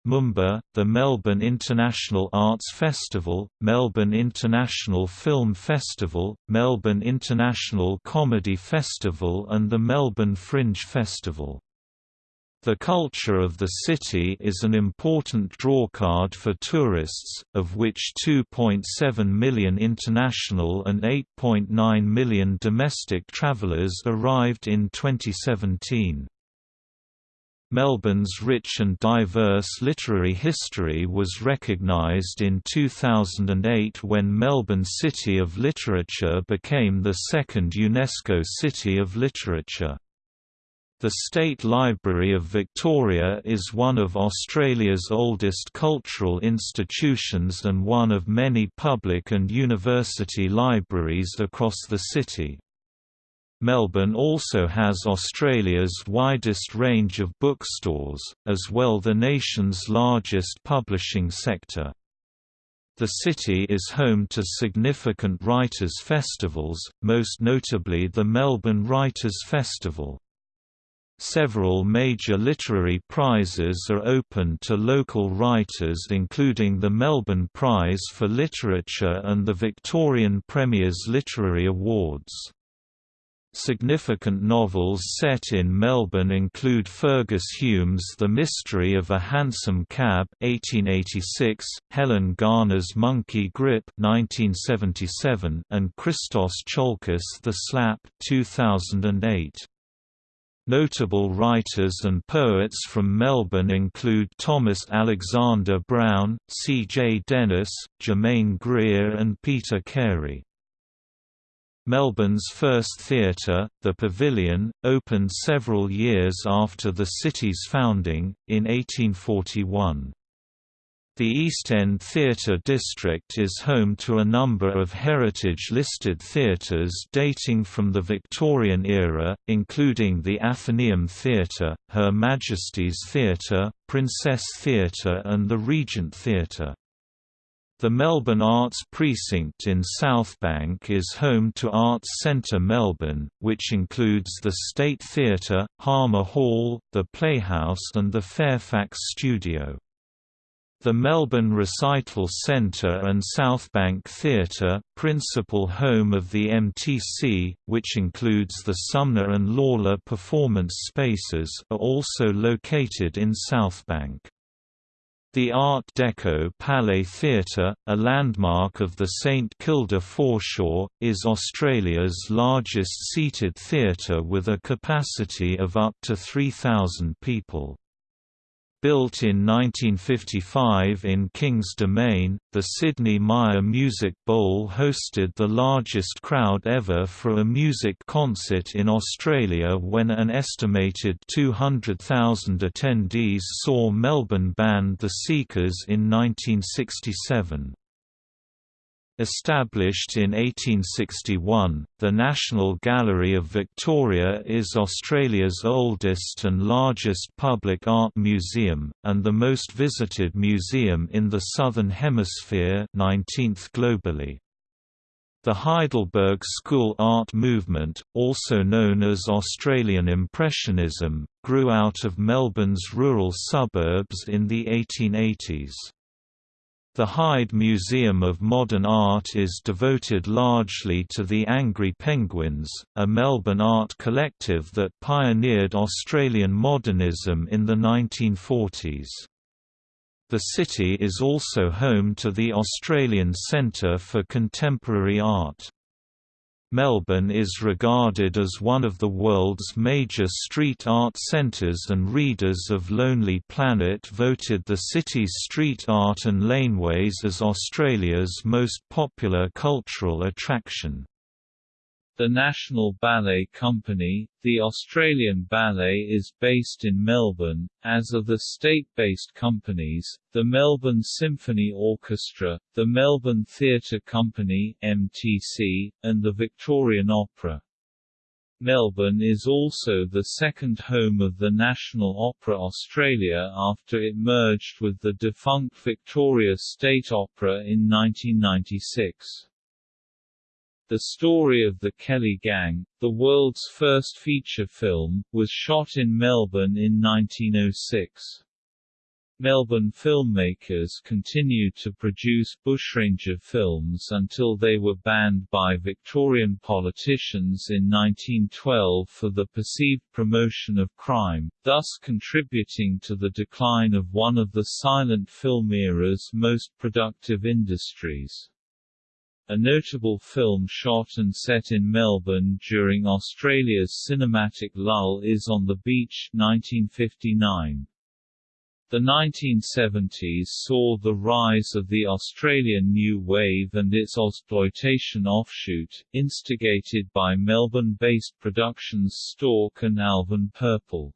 Speaker 1: Moomba, the Melbourne International Arts Festival, Melbourne International Film Festival, Melbourne International Comedy Festival and the Melbourne Fringe Festival. The culture of the city is an important drawcard for tourists, of which 2.7 million international and 8.9 million domestic travellers arrived in 2017. Melbourne's rich and diverse literary history was recognised in 2008 when Melbourne City of Literature became the second UNESCO City of Literature. The State Library of Victoria is one of Australia's oldest cultural institutions and one of many public and university libraries across the city. Melbourne also has Australia's widest range of bookstores, as well the nation's largest publishing sector. The city is home to significant writers' festivals, most notably the Melbourne Writers' Festival. Several major literary prizes are open to local writers including the Melbourne Prize for Literature and the Victorian Premier's Literary Awards. Significant novels set in Melbourne include Fergus Hume's The Mystery of a Hansom Cab 1886, Helen Garner's Monkey Grip 1977, and Christos Tsiolkas The Slap 2008. Notable writers and poets from Melbourne include Thomas Alexander Browne, C. J. Dennis, Germaine Greer and Peter Carey. Melbourne's first theatre, the Pavilion, opened several years after the city's founding, in 1841. The East End Theatre District is home to a number of heritage-listed theatres dating from the Victorian era, including the Athenaeum Theatre, Her Majesty's Theatre, Princess Theatre and the Regent Theatre. The Melbourne Arts Precinct in Southbank is home to Arts Centre Melbourne, which includes the State Theatre, Hamer Hall, the Playhouse and the Fairfax Studio. The Melbourne Recital Centre and Southbank Theatre, principal home of the MTC, which includes the Sumner and Lawler performance spaces are also located in Southbank. The Art Deco Palais Theatre, a landmark of the St Kilda foreshore, is Australia's largest seated theatre with a capacity of up to 3,000 people. Built in 1955 in King's Domain, the Sydney Myer Music Bowl hosted the largest crowd ever for a music concert in Australia when an estimated 200,000 attendees saw Melbourne band The Seekers in 1967. Established in 1861, the National Gallery of Victoria is Australia's oldest and largest public art museum, and the most visited museum in the Southern Hemisphere 19th globally. The Heidelberg School art movement, also known as Australian Impressionism, grew out of Melbourne's rural suburbs in the 1880s. The Heide Museum of Modern Art is devoted largely to the Angry Penguins, a Melbourne art collective that pioneered Australian modernism in the 1940s. The city is also home to the Australian Centre for Contemporary Art. Melbourne is regarded as one of the world's major street art centres and readers of Lonely Planet voted the city's street art and laneways as Australia's most popular cultural attraction.
Speaker 2: The National Ballet Company, the Australian Ballet is based in Melbourne, as are the state-based companies, the Melbourne Symphony Orchestra, the Melbourne Theatre Company MTC, and the Victorian Opera. Melbourne is also the second home of the National Opera Australia after it merged with the defunct Victoria State Opera in 1996. The Story of the Kelly Gang, the world's first feature film, was shot in Melbourne in 1906. Melbourne filmmakers continued to produce bushranger films until they were banned by Victorian politicians in 1912 for the perceived promotion of crime, thus contributing to the decline of one of the silent film era's most productive industries. A notable film shot and set in Melbourne during Australia's cinematic lull is On the Beach 1959. The 1970s saw the rise of the Australian New Wave and its exploitation offshoot, instigated by Melbourne-based productions Stork and Alvin Purple.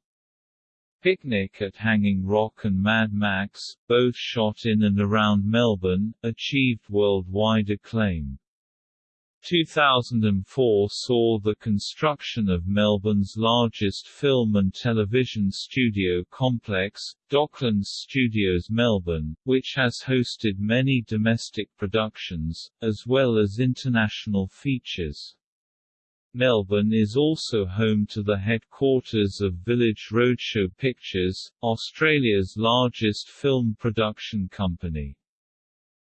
Speaker 2: Picnic at Hanging Rock and Mad Max, both shot in and around Melbourne, achieved worldwide acclaim. 2004 saw the construction of Melbourne's largest film and television studio complex, Docklands Studios Melbourne, which has hosted many domestic productions, as well as international features. Melbourne is also home to the headquarters of Village Roadshow Pictures, Australia's largest film production company.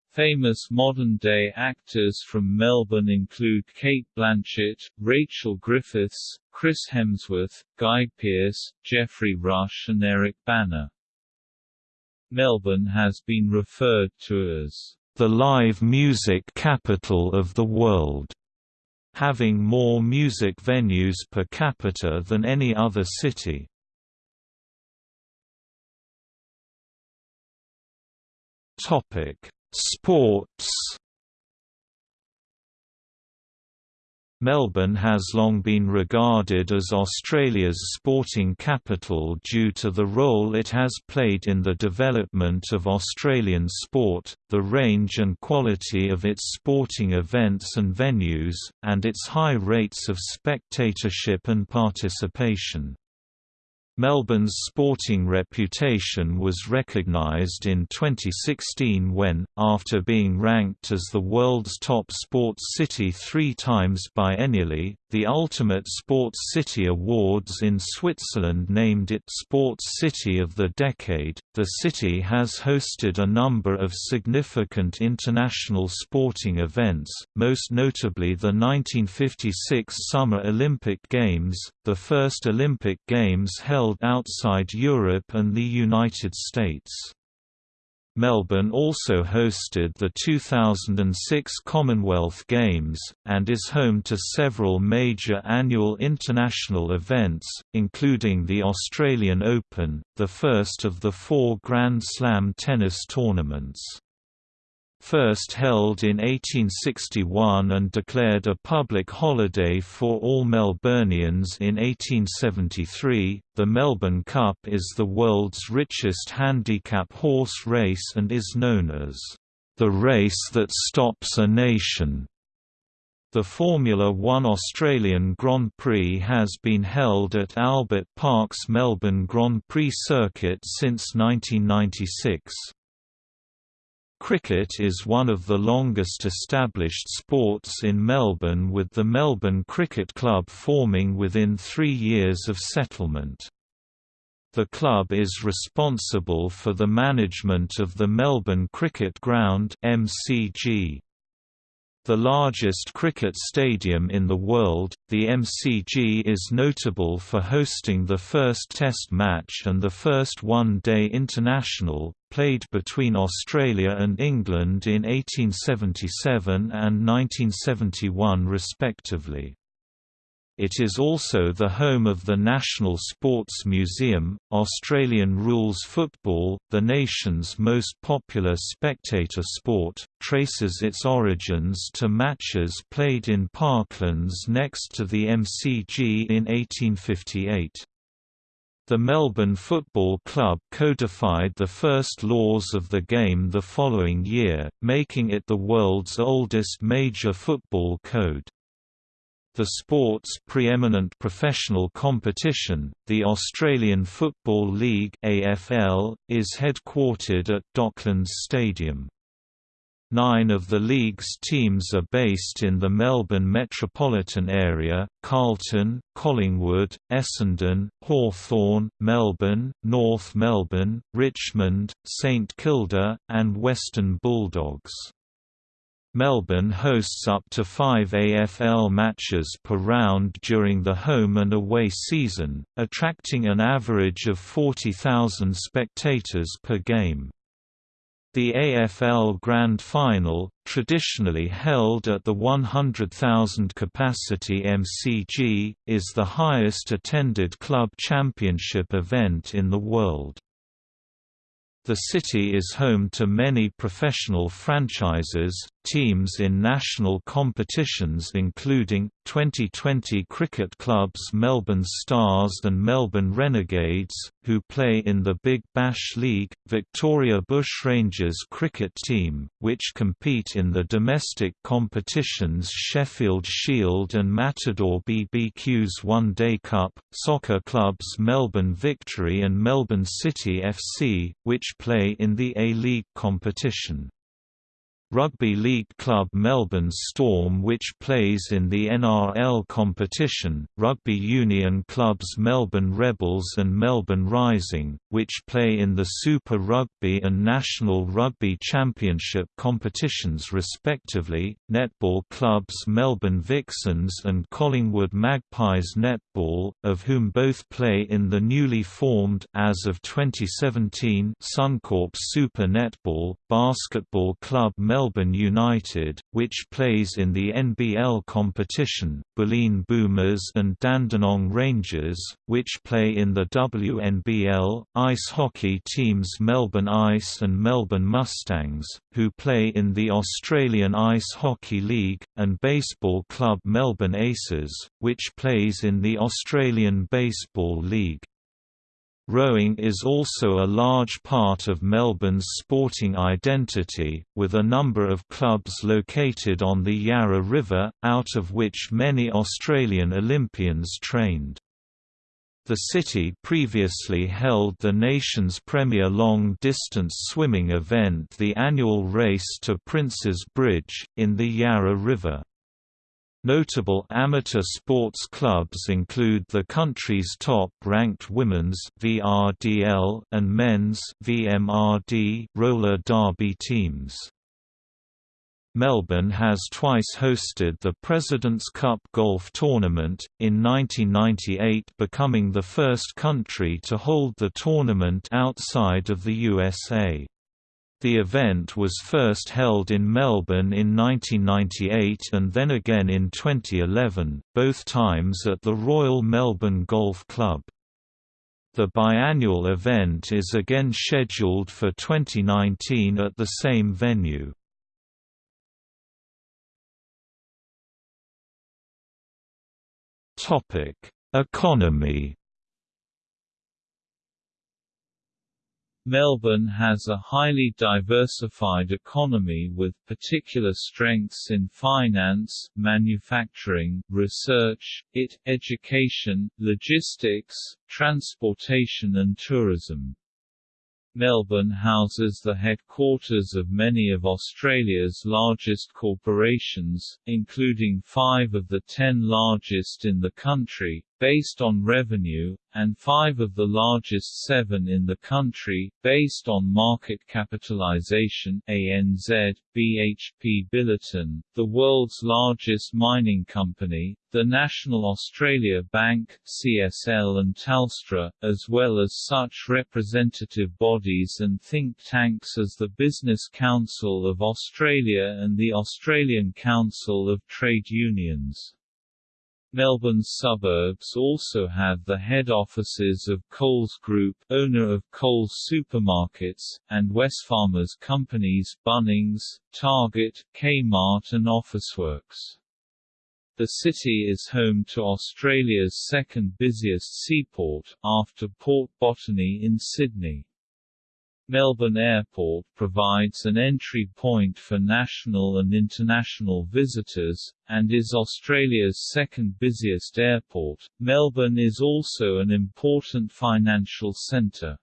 Speaker 2: Famous modern-day actors from Melbourne include Cate Blanchett, Rachel Griffiths, Chris Hemsworth, Guy Pearce, Geoffrey Rush and Eric Bana. Melbourne has been referred to as the live music capital of the world having more music venues per capita than any other city. Sports Melbourne has long been regarded as Australia's sporting capital due to the role it has played in the development of Australian sport, the range and quality of its sporting events and venues, and its high rates of spectatorship and participation. Melbourne's sporting reputation was recognised in 2016 when, after being ranked as the world's top sports city three times biennially, the Ultimate Sports City Awards in Switzerland named it Sports City of the Decade. The city has hosted a number of significant international sporting events, most notably the 1956 Summer Olympic Games, the first Olympic Games held outside Europe and the United States. Melbourne also hosted the 2006 Commonwealth Games, and is home to several major annual international events, including the Australian Open, the first of the four Grand Slam tennis tournaments first held in 1861 and declared a public holiday for all Melburnians in 1873. The Melbourne Cup is the world's richest handicap horse race and is known as the race that stops a nation. The Formula One Australian Grand Prix has been held at Albert Park's Melbourne Grand Prix circuit since 1996. Cricket is one of the longest established sports in Melbourne with the Melbourne Cricket Club forming within three years of settlement.
Speaker 1: The club is responsible for the management of the Melbourne Cricket Ground MCG. The largest cricket stadium in the world, the MCG is notable for hosting the first Test match and the first one-day international, played between Australia and England in 1877 and 1971 respectively. It is also the home of the National Sports Museum. Australian rules football, the nation's most popular spectator sport, traces its origins to matches played in parklands next to the MCG in 1858. The Melbourne Football Club codified the first laws of the game the following year, making it the world's oldest major football code. The sport's preeminent professional competition, the Australian Football League AFL, is headquartered at Docklands Stadium. Nine of the league's teams are based in the Melbourne metropolitan area, Carlton, Collingwood, Essendon, Hawthorn, Melbourne, North Melbourne, Richmond, St Kilda, and Western Bulldogs. Melbourne hosts up to five AFL matches per round during the home and away season, attracting an average of 40,000 spectators per game. The AFL Grand Final, traditionally held at the 100,000 capacity MCG, is the highest attended club championship event in the world. The city is home to many professional franchises, teams in national competitions including, 2020 cricket clubs Melbourne Stars and Melbourne Renegades, who play in the Big Bash League, Victoria Bushrangers cricket team, which compete in the domestic competitions Sheffield Shield and Matador BBQ's One Day Cup, soccer clubs Melbourne Victory and Melbourne City FC, which play in the A-League competition. Rugby league club Melbourne Storm which plays in the NRL competition, rugby union clubs Melbourne Rebels and Melbourne Rising, which play in the Super Rugby and National Rugby Championship competitions respectively, netball clubs Melbourne Vixens and Collingwood Magpies Netball, of whom both play in the newly formed as of 2017 Suncorp Super Netball, basketball club Melbourne Melbourne United, which plays in the NBL competition, Bulleen Boomers and Dandenong Rangers, which play in the WNBL, ice hockey teams Melbourne Ice and Melbourne Mustangs, who play in the Australian Ice Hockey League, and baseball club Melbourne Aces, which plays in the Australian Baseball League. Rowing is also a large part of Melbourne's sporting identity, with a number of clubs located on the Yarra River, out of which many Australian Olympians trained. The city previously held the nation's premier long-distance swimming event the annual Race to Prince's Bridge, in the Yarra River. Notable amateur sports clubs include the country's top-ranked women's VRDL and men's VMRD roller derby teams. Melbourne has twice hosted the President's Cup golf tournament, in 1998 becoming the first country to hold the tournament outside of the USA. The event was first held in Melbourne in 1998 and then again in 2011, both times at the Royal Melbourne Golf Club. The biannual event is again scheduled for 2019 at the same venue. Economy
Speaker 2: Melbourne has a highly diversified economy with particular strengths in finance, manufacturing, research, IT, education, logistics, transportation and tourism. Melbourne houses the headquarters of many of Australia's largest corporations, including five of the ten largest in the country, based on revenue, and five of the largest seven in the country, based on market capitalization ANZ, BHP Billiton, the world's largest mining company, the National Australia Bank CSL and Telstra, as well as such representative bodies and think tanks as the Business Council of Australia and the Australian Council of Trade Unions. Melbourne's suburbs also have the head offices of Coles Group, owner of Coles Supermarkets, and Wesfarmers companies Bunnings, Target, Kmart and Officeworks. The city is home to Australia's second busiest seaport, after Port Botany in Sydney. Melbourne Airport provides an entry point for national and international visitors, and is Australia's second busiest airport. Melbourne is also an important financial centre.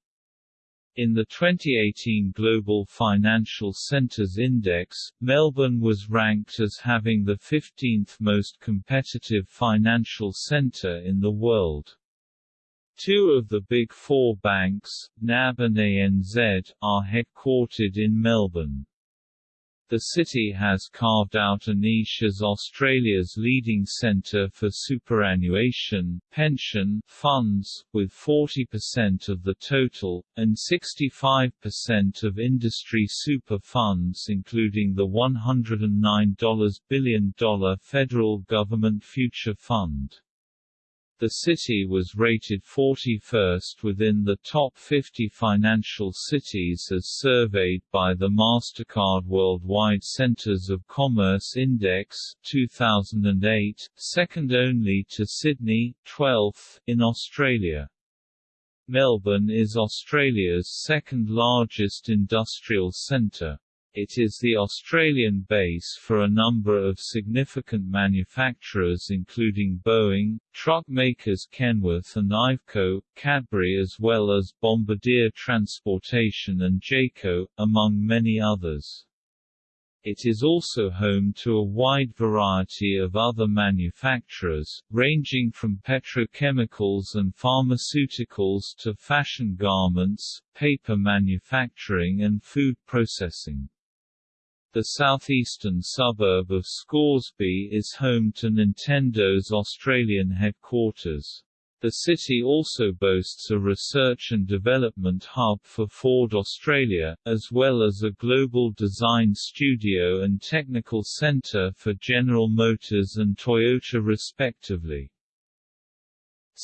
Speaker 2: In the 2018 Global Financial Centres Index, Melbourne was ranked as having the 15th most competitive financial centre in the world. Two of the Big Four banks, NAB and ANZ, are headquartered in Melbourne. The city has carved out a niche as Australia's leading centre for superannuation, pension, funds, with 40% of the total, and 65% of industry super funds including the $109 billion federal government future fund. The city was rated 41st within the top 50 financial cities as surveyed by the Mastercard Worldwide Centers of Commerce Index 2008, second only to Sydney, 12th, in Australia. Melbourne is Australia's second largest industrial centre. It is the Australian base for a number of significant manufacturers including Boeing, truck makers Kenworth and Iveco, Cadbury as well as Bombardier Transportation and Jayco, among many others. It is also home to a wide variety of other manufacturers, ranging from petrochemicals and pharmaceuticals to fashion garments, paper manufacturing and food processing. The southeastern suburb of Scoresby is home to Nintendo's Australian headquarters. The city also boasts a research and development hub for Ford Australia, as well as a global design studio and technical centre for General Motors and Toyota respectively.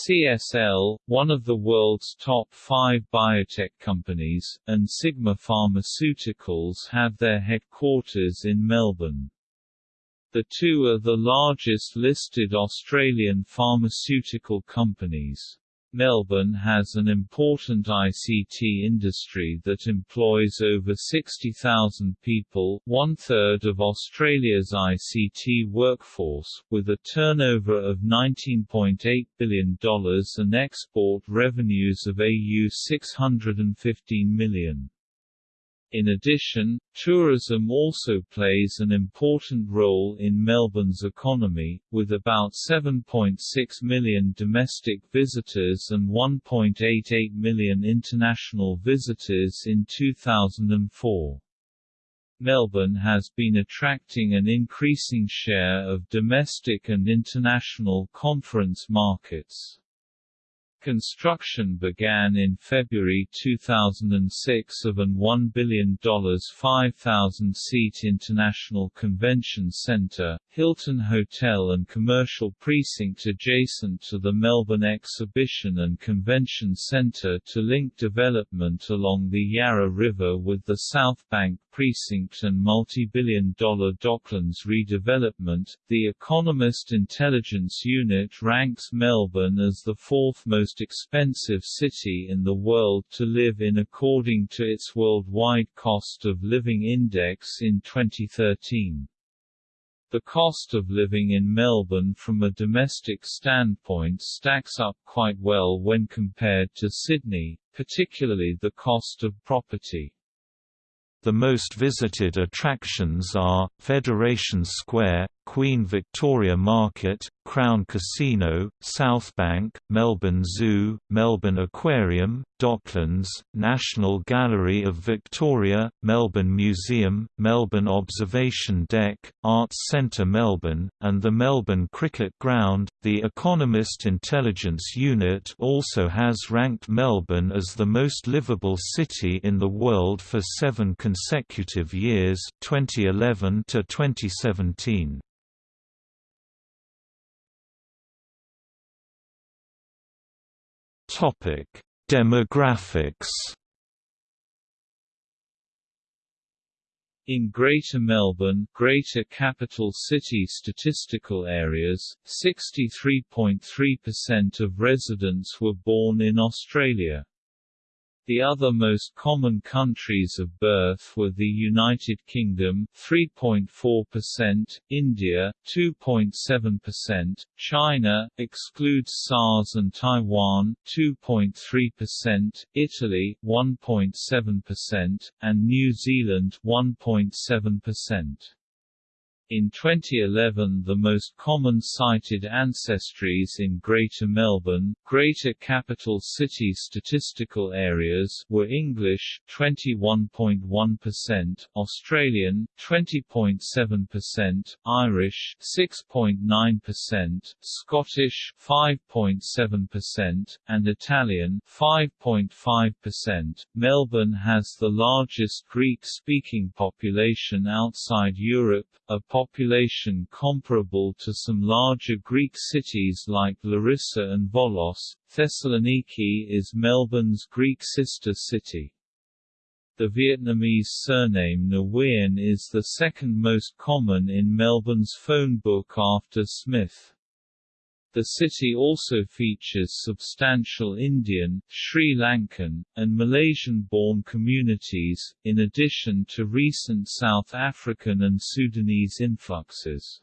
Speaker 2: CSL, one of the world's top five biotech companies, and Sigma Pharmaceuticals have their headquarters in Melbourne. The two are the largest listed Australian pharmaceutical companies. Melbourne has an important ICT industry that employs over 60,000 people one-third of Australia's ICT workforce, with a turnover of $19.8 billion and export revenues of AU 615 million. In addition, tourism also plays an important role in Melbourne's economy, with about 7.6 million domestic visitors and 1.88 million international visitors in 2004. Melbourne has been attracting an increasing share of domestic and international conference markets. Construction began in February 2006 of an $1 billion 5,000-seat International Convention Centre, Hilton Hotel and commercial precinct adjacent to the Melbourne Exhibition and Convention Centre to link development along the Yarra River with the South Bank precinct and multi-billion dollar Docklands redevelopment. The Economist Intelligence Unit ranks Melbourne as the fourth most expensive city in the world to live in according to its Worldwide Cost of Living Index in 2013. The cost of living in Melbourne from a domestic standpoint stacks up quite well when compared to Sydney, particularly the cost of property.
Speaker 1: The most visited attractions are, Federation Square, Queen Victoria Market, Crown Casino, Southbank, Melbourne Zoo, Melbourne Aquarium, Docklands, National Gallery of Victoria, Melbourne Museum, Melbourne Observation Deck, Arts Centre Melbourne, and the Melbourne Cricket Ground. The Economist Intelligence Unit also has ranked Melbourne as the most livable city in the world for seven consecutive years 2011 to 2017. Topic: Demographics.
Speaker 2: In Greater Melbourne, Greater Capital City statistical areas, 63.3% of residents were born in Australia. The other most common countries of birth were the United Kingdom 3.4%, India 2.7%, China excludes SARS and Taiwan 2.3%, Italy 1.7%, and New Zealand 1.7%. In 2011 the most common cited ancestries in Greater Melbourne, Greater Capital City statistical areas were English 21.1%, Australian 20.7%, Irish 6.9%, Scottish 5.7%, and Italian 5.5%. Melbourne has the largest Greek-speaking population outside Europe, a population comparable to some larger Greek cities like Larissa and Volos, Thessaloniki is Melbourne's Greek sister city. The Vietnamese surname Nguyen is the second most common in Melbourne's phone book after Smith. The city also features substantial Indian, Sri Lankan, and Malaysian-born communities, in addition to recent South African and Sudanese influxes.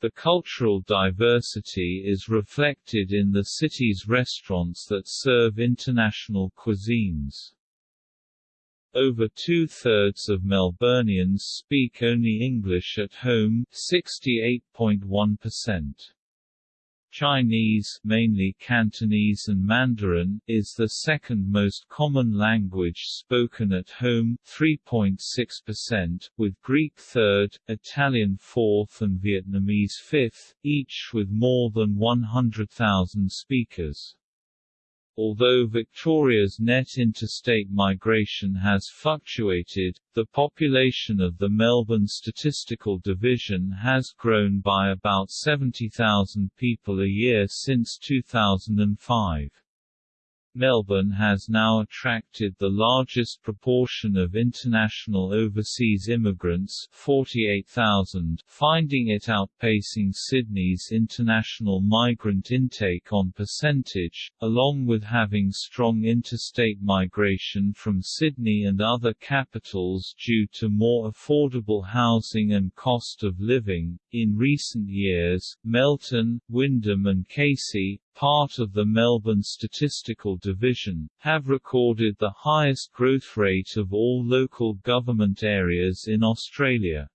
Speaker 2: The cultural diversity is reflected in the city's restaurants that serve international cuisines. Over two-thirds of Melburnians speak only English at home 68.1%. Chinese mainly Cantonese and Mandarin is the second most common language spoken at home 3.6%, with Greek third, Italian fourth and Vietnamese fifth, each with more than 100,000 speakers. Although Victoria's net interstate migration has fluctuated, the population of the Melbourne Statistical Division has grown by about 70,000 people a year since 2005. Melbourne has now attracted the largest proportion of international overseas immigrants 48,000, finding it outpacing Sydney's international migrant intake on percentage, along with having strong interstate migration from Sydney and other capitals due to more affordable housing and cost of living. In recent years, Melton, Wyndham and Casey, part of the Melbourne Statistical Division, have recorded the highest growth rate of all local government areas in Australia.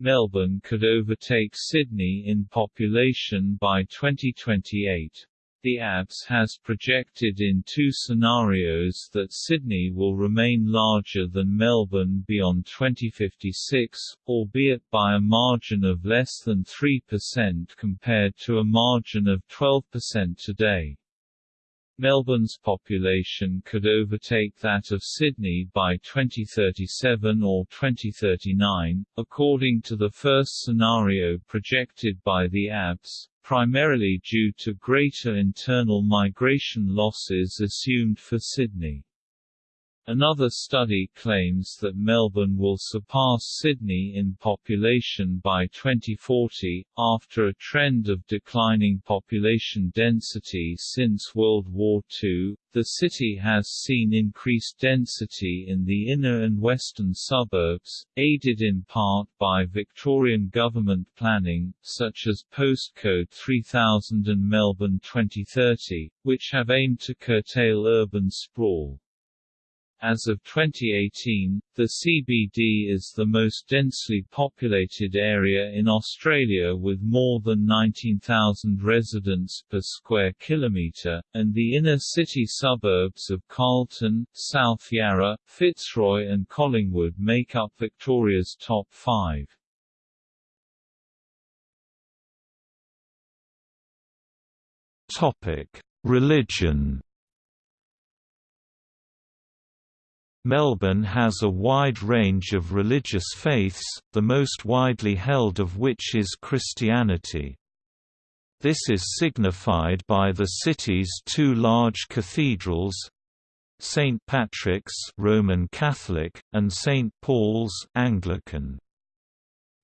Speaker 2: Melbourne could overtake Sydney in population by 2028. The ABS has projected in two scenarios that Sydney will remain larger than Melbourne beyond 2056, albeit by a margin of less than 3% compared to a margin of 12% today. Melbourne's population could overtake that of Sydney by 2037 or 2039, according to the first scenario projected by the ABS, primarily due to greater internal migration losses assumed for Sydney. Another study claims that Melbourne will surpass Sydney in population by 2040, after a trend of declining population density since World War II. The city has seen increased density in the inner and western suburbs, aided in part by Victorian government planning, such as Postcode 3000 and Melbourne 2030, which have aimed to curtail urban sprawl. As of 2018, the CBD is the most densely populated area in Australia with more than 19,000 residents per square kilometre, and the inner city suburbs of Carlton, South Yarra, Fitzroy and Collingwood make up Victoria's top five.
Speaker 1: Religion Melbourne has a wide range of religious faiths, the most widely held of which is Christianity. This is signified by the city's two large cathedrals, St Patrick's Roman Catholic, and St Paul's Anglican.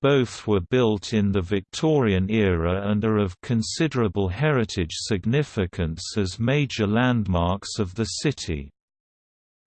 Speaker 1: Both were built in the Victorian era and are of considerable heritage significance as major landmarks of the city.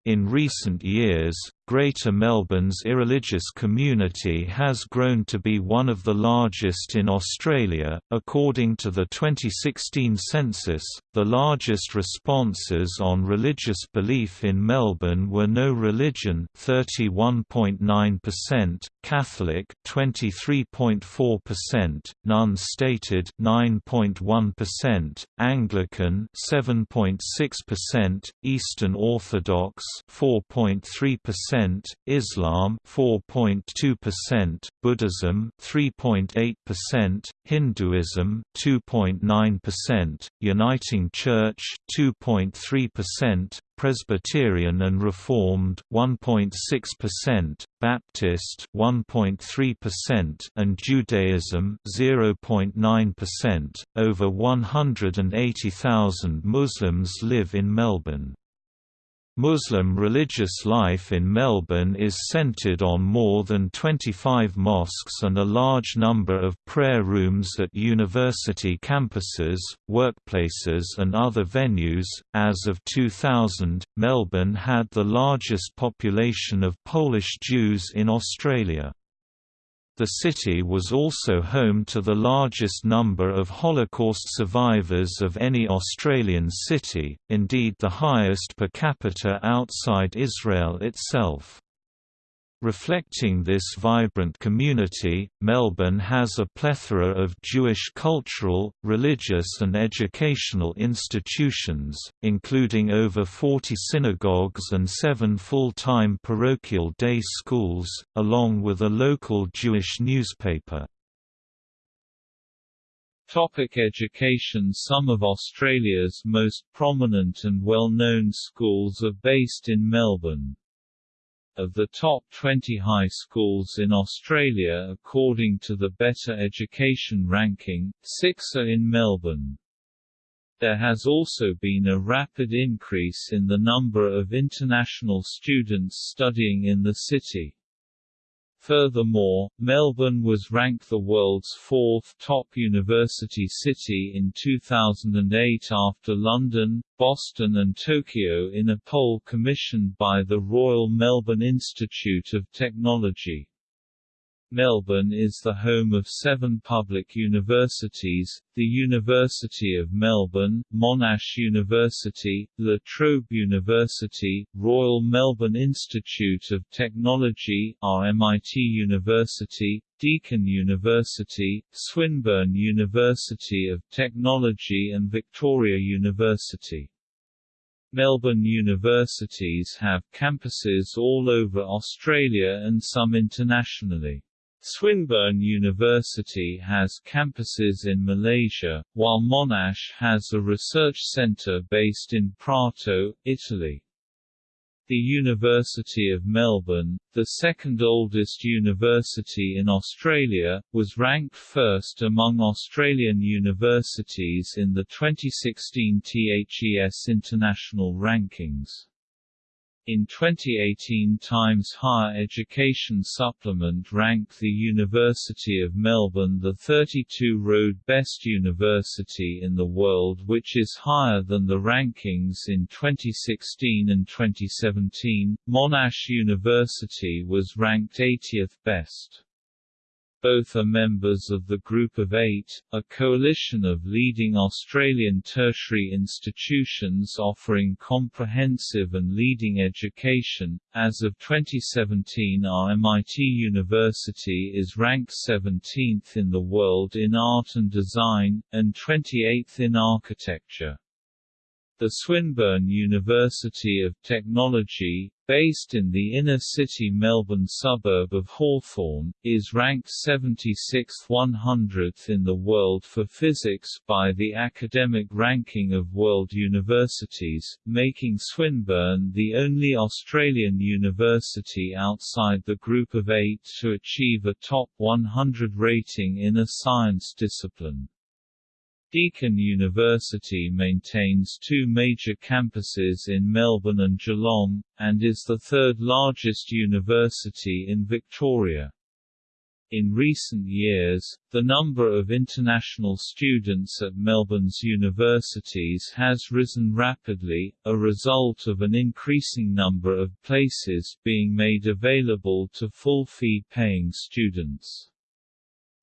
Speaker 1: In recent years, Greater Melbourne's irreligious community has grown to be one of the largest in Australia. According to the 2016 census, the largest responses on religious belief in Melbourne were no religion, 31.9%, Catholic, 23.4%, none stated, 9.1%, Anglican, 7.6%, Eastern Orthodox, 4.3%, Islam 4.2%, Buddhism 3.8%, Hinduism 2.9%, Uniting Church 2.3%, Presbyterian and Reformed 1.6%, Baptist 1.3% and Judaism 0.9%. Over 180,000 Muslims live in Melbourne. Muslim religious life in Melbourne is centred on more than 25 mosques and a large number of prayer rooms at university campuses, workplaces, and other venues. As of 2000, Melbourne had the largest population of Polish Jews in Australia. The city was also home to the largest number of Holocaust survivors of any Australian city, indeed the highest per capita outside Israel itself. Reflecting this vibrant community, Melbourne has a plethora of Jewish cultural, religious and educational institutions, including over 40 synagogues and seven full-time parochial day schools, along with a local Jewish newspaper.
Speaker 2: Topic education Some of Australia's most prominent and well-known schools are based in Melbourne. Of the top 20 high schools in Australia according to the Better Education ranking, six are in Melbourne. There has also been a rapid increase in the number of international students studying in the city. Furthermore, Melbourne was ranked the world's fourth top university city in 2008 after London, Boston and Tokyo in a poll commissioned by the Royal Melbourne Institute of Technology. Melbourne is the home of seven public universities, the University of Melbourne, Monash University, La Trobe University, Royal Melbourne Institute of Technology RMIT University, Deakin University, Swinburne University of Technology and Victoria University. Melbourne universities have campuses all over Australia and some internationally. Swinburne University has campuses in Malaysia, while Monash has a research centre based in Prato, Italy. The University of Melbourne, the second oldest university in Australia, was ranked first among Australian universities in the 2016 THES International Rankings. In 2018 Times Higher Education Supplement ranked the University of Melbourne the 32 road best university in the world which is higher than the rankings in 2016 and 2017. Monash University was ranked 80th best. Both are members of the Group of Eight, a coalition of leading Australian tertiary institutions offering comprehensive and leading education. As of 2017, RMIT University is ranked 17th in the world in art and design, and 28th in architecture. The Swinburne University of Technology, based in the inner-city Melbourne suburb of Hawthorn, is ranked 76th 100th in the world for physics by the Academic Ranking of World Universities, making Swinburne the only Australian university outside the Group of Eight to achieve a top 100 rating in a science discipline. Deakin University maintains two major campuses in Melbourne and Geelong, and is the third largest university in Victoria. In recent years, the number of international students at Melbourne's universities has risen rapidly, a result of an increasing number of places being made available to full-fee paying students.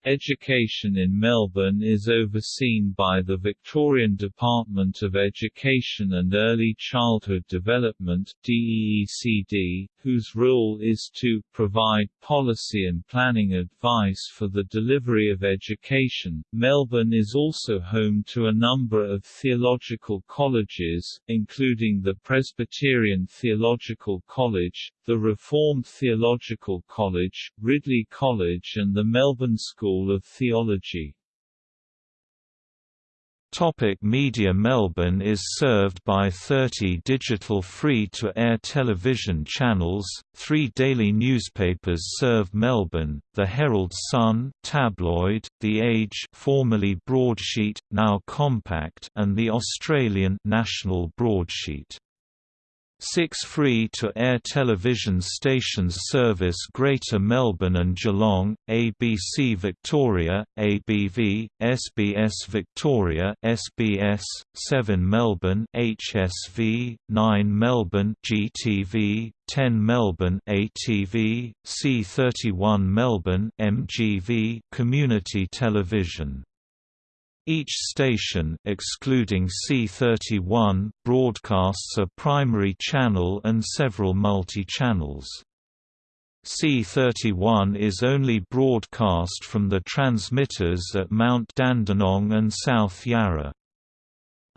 Speaker 2: Education in Melbourne is overseen by the Victorian Department of Education and Early Childhood Development DEECD, whose role is to provide policy and planning advice for the delivery of education. Melbourne is also home to a number of theological colleges, including the Presbyterian Theological College, the Reformed Theological College, Ridley College and the Melbourne School of Theology.
Speaker 1: Topic Media Melbourne is served by 30 digital free-to-air television channels, three daily newspapers serve Melbourne, the Herald Sun tabloid, The Age formerly Broadsheet, now Compact and the Australian National Broadsheet. Six free-to-air television stations service Greater Melbourne and Geelong, ABC Victoria, ABV, SBS Victoria SBS, 7 Melbourne HSV, 9 Melbourne GTV, 10 Melbourne ATV, C31 Melbourne MGV Community Television each station excluding C31 broadcasts a primary channel and several multi-channels. C31 is only broadcast from the transmitters at Mount Dandenong and South Yarra.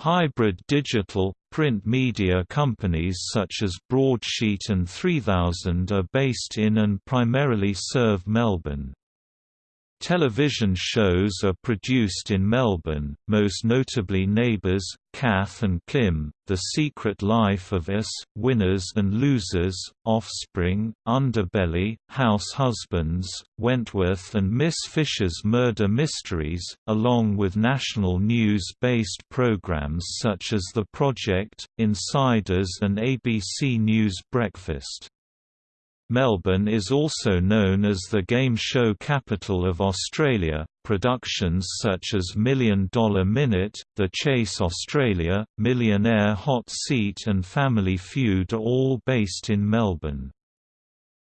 Speaker 1: Hybrid digital, print media companies such as Broadsheet and 3000 are based in and primarily serve Melbourne. Television shows are produced in Melbourne, most notably Neighbours, Kath and Kim, The Secret Life of Us, Winners and Losers, Offspring, Underbelly, House Husbands, Wentworth and Miss Fisher's Murder Mysteries, along with national news-based programs such as The Project, Insiders and ABC News Breakfast. Melbourne is also known as the game show capital of Australia. Productions such as Million Dollar Minute, The Chase Australia, Millionaire Hot Seat, and Family Feud are all based in Melbourne.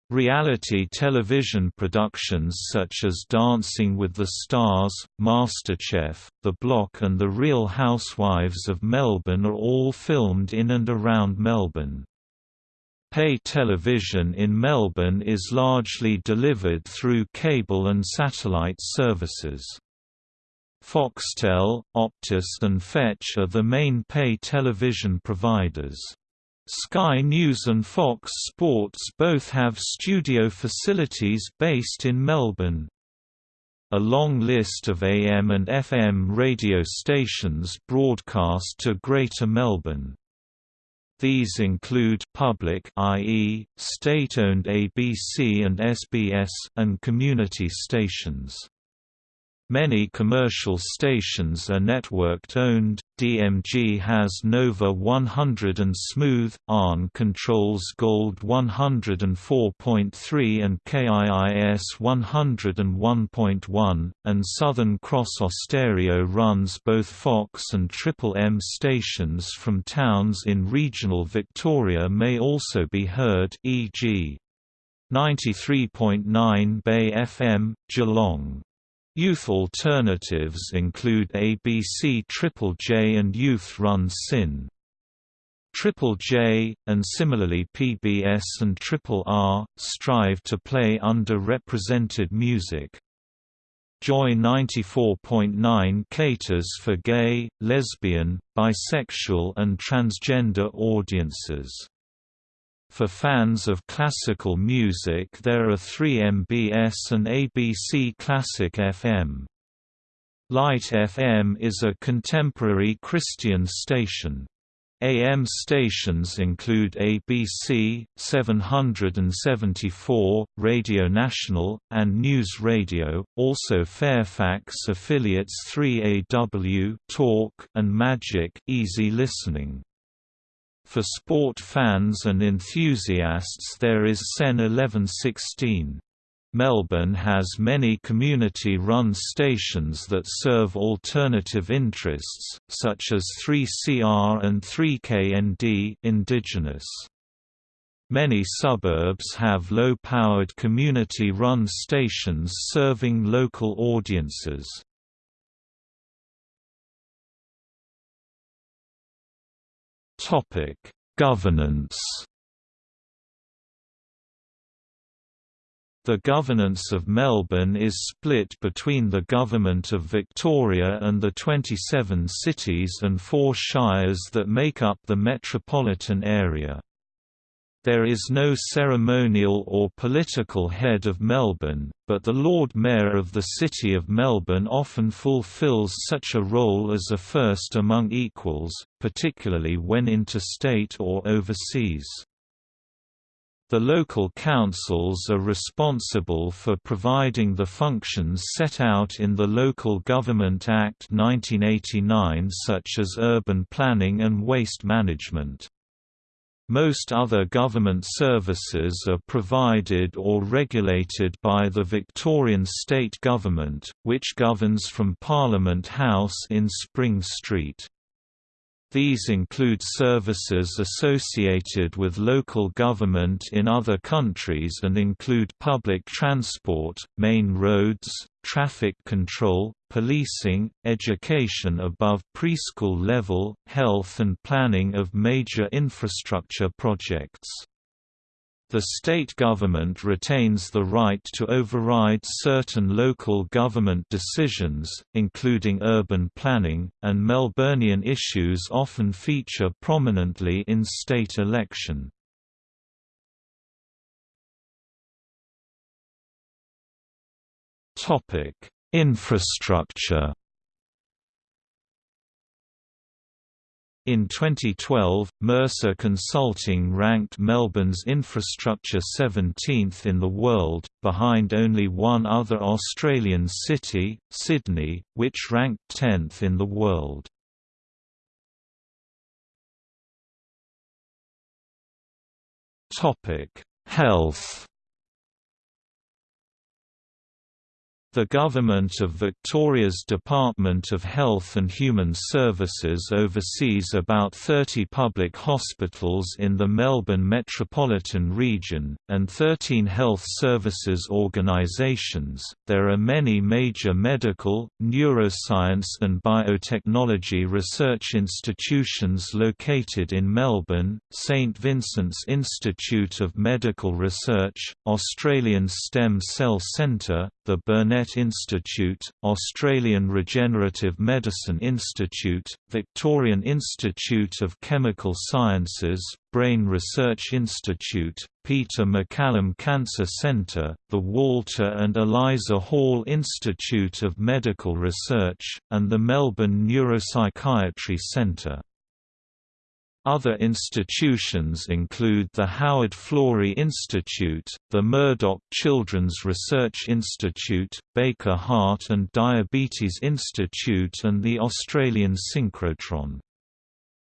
Speaker 1: Reality television productions such as Dancing with the Stars, MasterChef, The Block and The Real Housewives of Melbourne are all filmed in and around Melbourne. Pay television in Melbourne is largely delivered through cable and satellite services. Foxtel, Optus and Fetch are the main pay television providers. Sky News and Fox Sports both have studio facilities based in Melbourne. A long list of AM and FM radio stations broadcast to Greater Melbourne. These include public i.e., state-owned ABC and SBS and community stations. Many commercial stations are networked-owned, DMG has Nova 100 and Smooth, ARN controls Gold 104.3 and KIIS 101.1, and Southern Cross Austereo runs both Fox and Triple M stations from towns in regional Victoria may also be heard e.g. 93.9 Bay FM, Geelong. Youth alternatives include ABC Triple J and Youth Run SYN. Triple J, and similarly PBS and Triple R, strive to play underrepresented music. Joy 94.9 caters for gay, lesbian, bisexual and transgender audiences. For fans of classical music there are 3MBS and ABC Classic FM. Light FM is a contemporary Christian station. AM stations include ABC, 774, Radio National, and News Radio, also Fairfax affiliates 3AW Talk and Magic Easy Listening. For sport fans and enthusiasts there is SEN 1116. Melbourne has many community-run stations that serve alternative interests, such as 3CR and 3KND Indigenous. Many suburbs have low-powered community-run stations serving local audiences. Topic: Governance. The governance of Melbourne is split between the Government of Victoria and the 27 cities and four shires that make up the metropolitan area. There is no ceremonial or political head of Melbourne, but the Lord Mayor of the City of Melbourne often fulfills such a role as a first among equals, particularly when interstate or overseas. The local councils are responsible for providing the functions set out in the Local Government Act 1989 such as urban planning and waste management. Most other government services are provided or regulated by the Victorian state government, which governs from Parliament House in Spring Street. These include services associated with local government in other countries and include public transport, main roads, traffic control, policing, education above preschool level, health and planning of major infrastructure projects. The state government retains the right to override certain local government decisions, including urban planning, and Melburnian issues often feature prominently in state election. Infrastructure. In 2012, Mercer Consulting ranked Melbourne's infrastructure 17th in the world, behind only one other Australian city, Sydney, which ranked 10th in the world. Health The Government of Victoria's Department of Health and Human Services oversees about 30 public hospitals in the Melbourne metropolitan region, and 13 health services organisations. There are many major medical, neuroscience, and biotechnology research institutions located in Melbourne St Vincent's Institute of Medical Research, Australian Stem Cell Centre, the Burnet Institute, Australian Regenerative Medicine Institute, Victorian Institute of Chemical Sciences, Brain Research Institute, Peter MacCallum Cancer Centre, the Walter and Eliza Hall Institute of Medical Research, and the Melbourne Neuropsychiatry Centre. Other institutions include the Howard Florey Institute, the Murdoch Children's Research Institute, Baker Heart and Diabetes Institute and the Australian Synchrotron.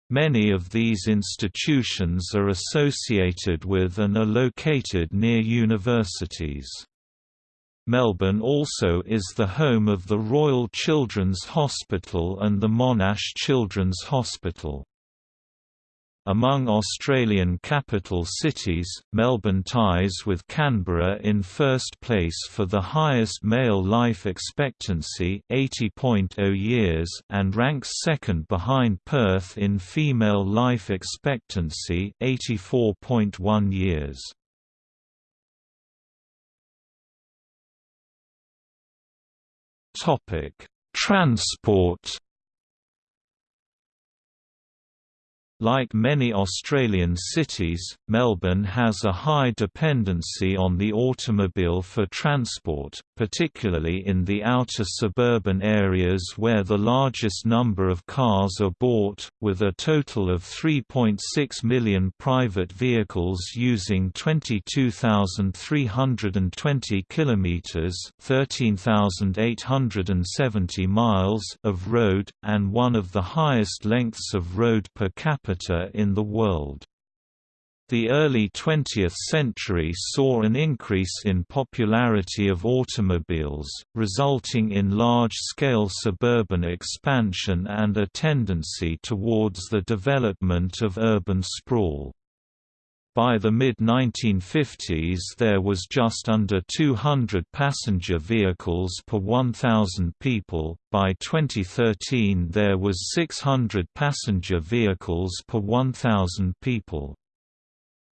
Speaker 1: Many of these institutions are associated with and are located near universities. Melbourne also is the home of the Royal Children's Hospital and the Monash Children's Hospital. Among Australian capital cities, Melbourne ties with Canberra in first place for the highest male life expectancy 80.0 years and ranks second behind Perth in female life expectancy 84.1 years. Transport Like many Australian cities, Melbourne has a high dependency on the automobile for transport, particularly in the outer suburban areas where the largest number of cars are bought, with a total of 3.6 million private vehicles using 22,320 kilometers (13,870 miles) of road and one of the highest lengths of road per capita in the world. The early 20th century saw an increase in popularity of automobiles, resulting in large-scale suburban expansion and a tendency towards the development of urban sprawl. By the mid-1950s there was just under 200 passenger vehicles per 1,000 people, by 2013 there was 600 passenger vehicles per 1,000 people.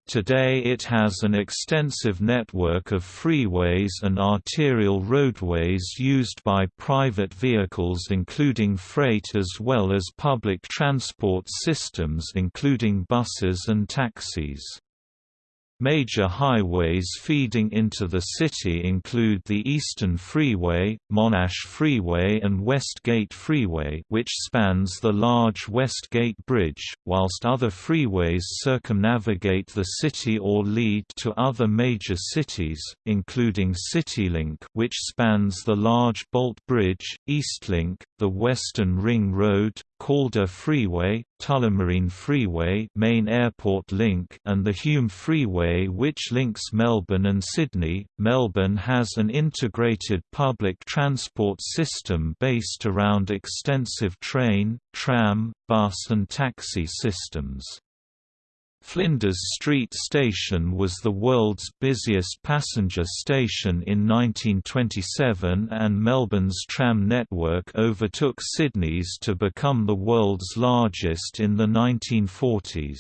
Speaker 1: Today it has an extensive network of freeways and arterial roadways used by private vehicles including freight as well as public transport systems including buses and taxis. Major highways feeding into the city include the Eastern Freeway, Monash Freeway and West Gate Freeway which spans the large West Gate Bridge, whilst other freeways circumnavigate the city or lead to other major cities, including CityLink which spans the large Bolt Bridge, Eastlink, the Western Ring Road, Calder Freeway, Tullamarine Freeway main airport link and the Hume Freeway which links Melbourne and Sydney. Melbourne has an integrated public transport system based around extensive train, tram, bus and taxi systems. Flinders Street Station was the world's busiest passenger station in 1927 and Melbourne's tram network overtook Sydney's to become the world's largest in the 1940s.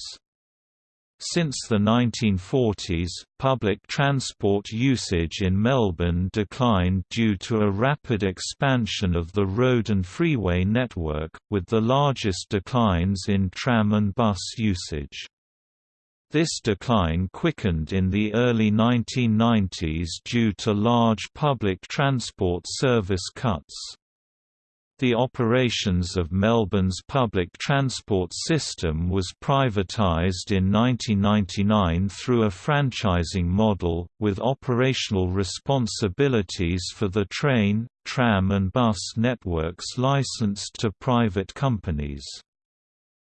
Speaker 1: Since the 1940s, public transport usage in Melbourne declined due to a rapid expansion of the road and freeway network, with the largest declines in tram and bus usage. This decline quickened in the early 1990s due to large public transport service cuts. The operations of Melbourne's public transport system was privatised in 1999 through a franchising model, with operational responsibilities for the train, tram and bus networks licensed to private companies.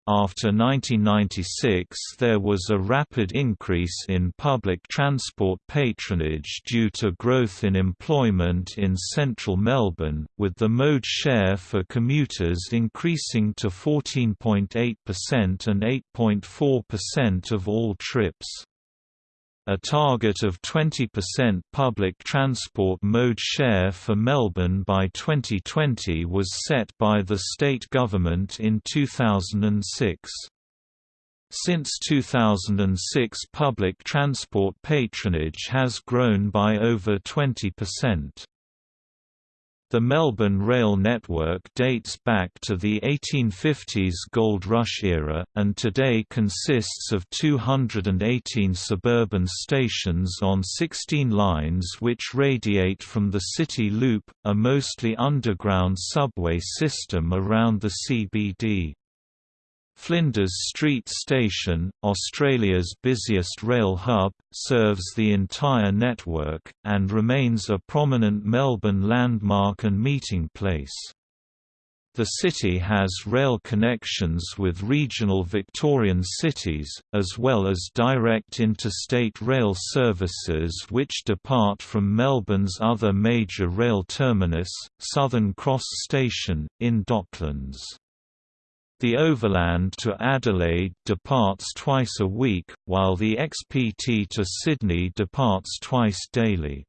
Speaker 1: After 1996 there was a rapid increase in public transport patronage due to growth in employment in central Melbourne, with the mode share for commuters increasing to 14.8% and 8.4% of all trips. A target of 20% public transport mode share for Melbourne by 2020 was set by the state government in 2006. Since 2006 public transport patronage has grown by over 20%. The Melbourne rail network dates back to the 1850s gold rush era, and today consists of 218 suburban stations on 16 lines which radiate from the City Loop, a mostly underground subway system around the CBD. Flinders Street Station, Australia's busiest rail hub, serves the entire network, and remains a prominent Melbourne landmark and meeting place. The city has rail connections with regional Victorian cities, as well as direct interstate rail services which depart from Melbourne's other major rail terminus, Southern Cross Station, in Docklands. The Overland to Adelaide departs twice a week, while the XPT to Sydney departs twice daily.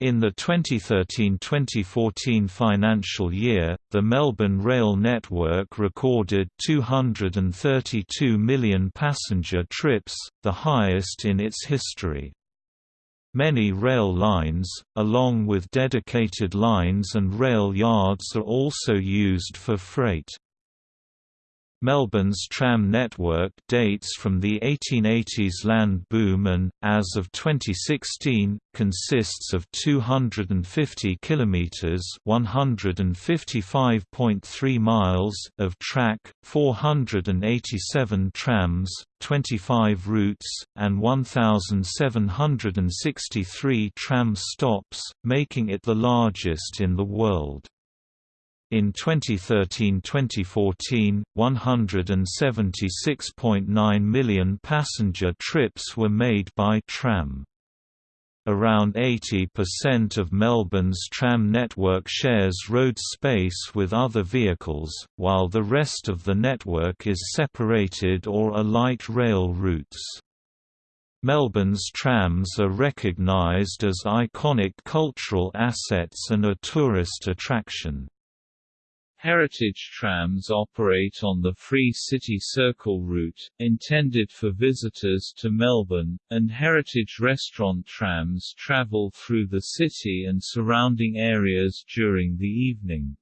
Speaker 1: In the 2013–2014 financial year, the Melbourne Rail network recorded 232 million passenger trips, the highest in its history. Many rail lines, along with dedicated lines and rail yards are also used for freight. Melbourne's tram network dates from the 1880s land boom and, as of 2016, consists of 250 kilometres (155.3 miles) of track, 487 trams, 25 routes, and 1,763 tram stops, making it the largest in the world. In 2013–2014, 176.9 million passenger trips were made by tram. Around 80% of Melbourne's tram network shares road space with other vehicles, while the rest of the network is separated or are light rail routes. Melbourne's trams are recognised as iconic cultural assets and a tourist attraction.
Speaker 2: Heritage trams operate on the Free City Circle route, intended for visitors to Melbourne, and heritage restaurant trams travel through the city and surrounding areas during the evening.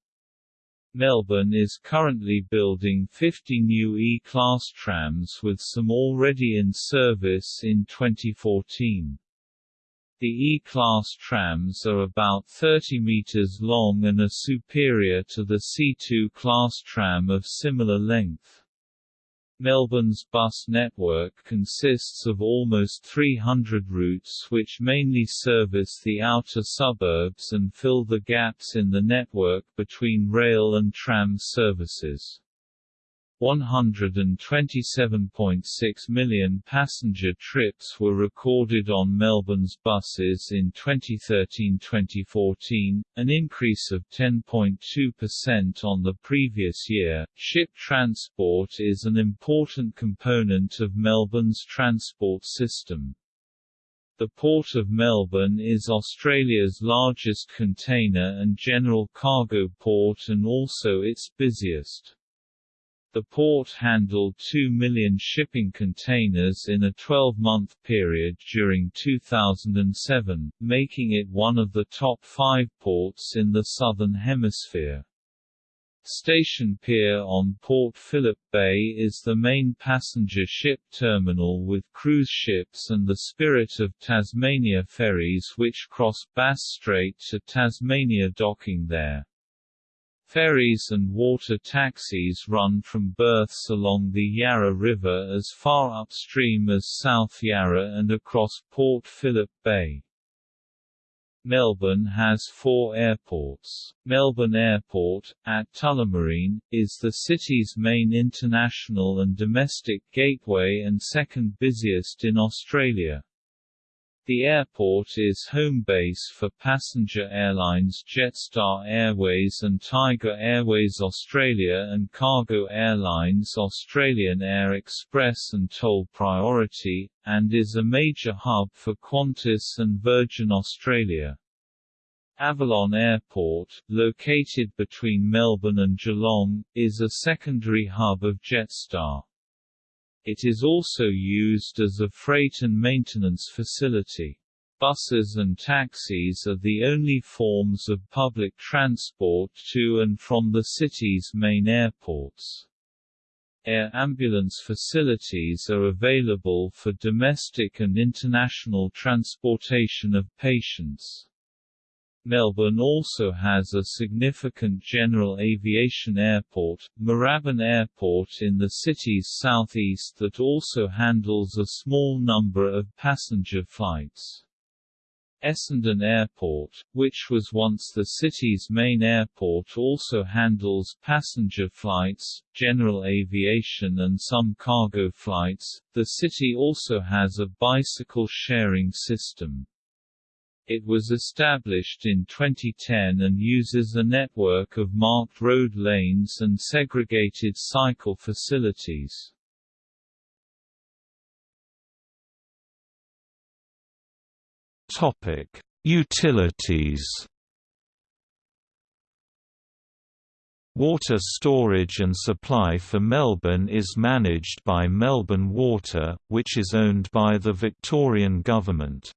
Speaker 2: Melbourne is currently building 50 new E-Class trams with some already in service in 2014. The E-Class trams are about 30 meters long and are superior to the C2 class tram of similar length. Melbourne's bus network consists of almost 300 routes which mainly service the outer suburbs and fill the gaps in the network between rail and tram services. 127.6 million passenger trips were recorded on Melbourne's buses in 2013-2014, an increase of 10.2% on the previous year. Ship transport is an important component of Melbourne's transport system. The Port of Melbourne is Australia's largest container and general cargo port and also its busiest. The port handled 2 million shipping containers in a 12-month period during 2007, making it one of the top five ports in the Southern Hemisphere. Station Pier on Port Phillip Bay is the main passenger ship terminal with cruise ships and the Spirit of Tasmania ferries which cross Bass Strait to Tasmania docking there. Ferries and water taxis run from berths along the Yarra River as far upstream as South Yarra and across Port Phillip Bay. Melbourne has four airports. Melbourne Airport, at Tullamarine, is the city's main international and domestic gateway and second busiest in Australia. The airport is home base for passenger airlines Jetstar Airways and Tiger Airways Australia and cargo airlines Australian Air Express and Toll Priority, and is a major hub for Qantas and Virgin Australia. Avalon Airport, located between Melbourne and Geelong, is a secondary hub of Jetstar. It is also used as a freight and maintenance facility. Buses and taxis are the only forms of public transport to and from the city's main airports. Air ambulance facilities are available for domestic and international transportation of patients. Melbourne also has a significant general aviation airport, Moorabbin Airport in the city's southeast that also handles a small number of passenger flights. Essendon Airport, which was once the city's main airport also handles passenger flights, general aviation and some cargo flights. The city also has a bicycle sharing system. It was established in 2010 and uses a network of marked road lanes and segregated cycle facilities.
Speaker 1: Topic: Utilities. Water storage and supply for Melbourne is managed by Melbourne Water, which is owned by the Victorian Government.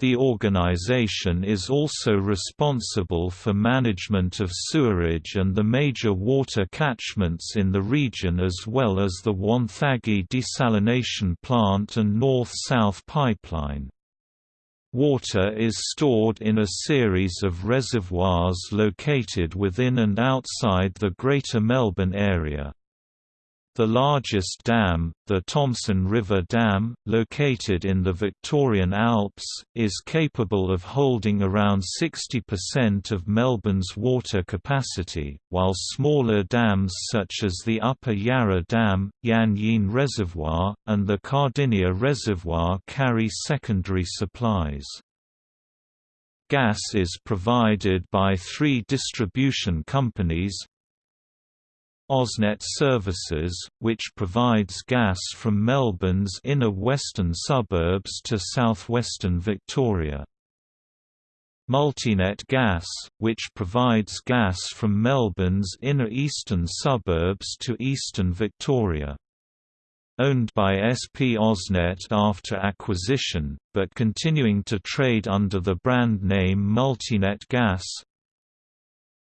Speaker 1: The organisation is also responsible for management of sewerage and the major water catchments in the region as well as the Wonthaggi desalination plant and North-South pipeline. Water is stored in a series of reservoirs located within and outside the Greater Melbourne area. The largest dam, the Thomson River Dam, located in the Victorian Alps, is capable of holding around 60% of Melbourne's water capacity, while smaller dams such as the Upper Yarra Dam, Yan Yean Reservoir, and the Cardinia Reservoir carry secondary supplies. Gas is provided by three distribution companies, AusNet Services, which provides gas from Melbourne's inner western suburbs to southwestern Victoria. Multinet Gas, which provides gas from Melbourne's inner eastern suburbs to eastern Victoria. Owned by SP AusNet after acquisition, but continuing to trade under the brand name Multinet Gas,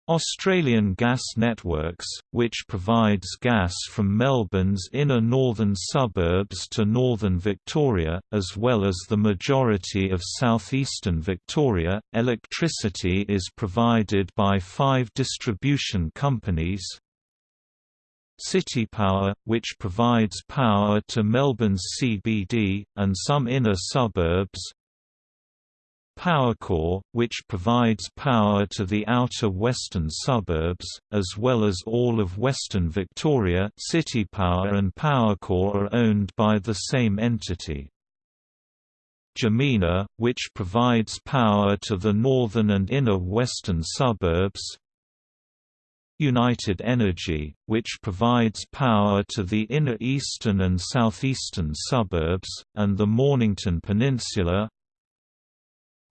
Speaker 1: Australian Gas Networks, which provides gas from Melbourne's inner northern suburbs to northern Victoria, as well as the majority of southeastern Victoria. Electricity is provided by five distribution companies. CitiPower, which provides power to Melbourne's CBD, and some inner suburbs, Powercor, which provides power to the outer western suburbs, as well as all of western Victoria CitiPower and Powercor are owned by the same entity. Jemena, which provides power to the northern and inner western suburbs United Energy, which provides power to the inner eastern and southeastern suburbs, and the Mornington Peninsula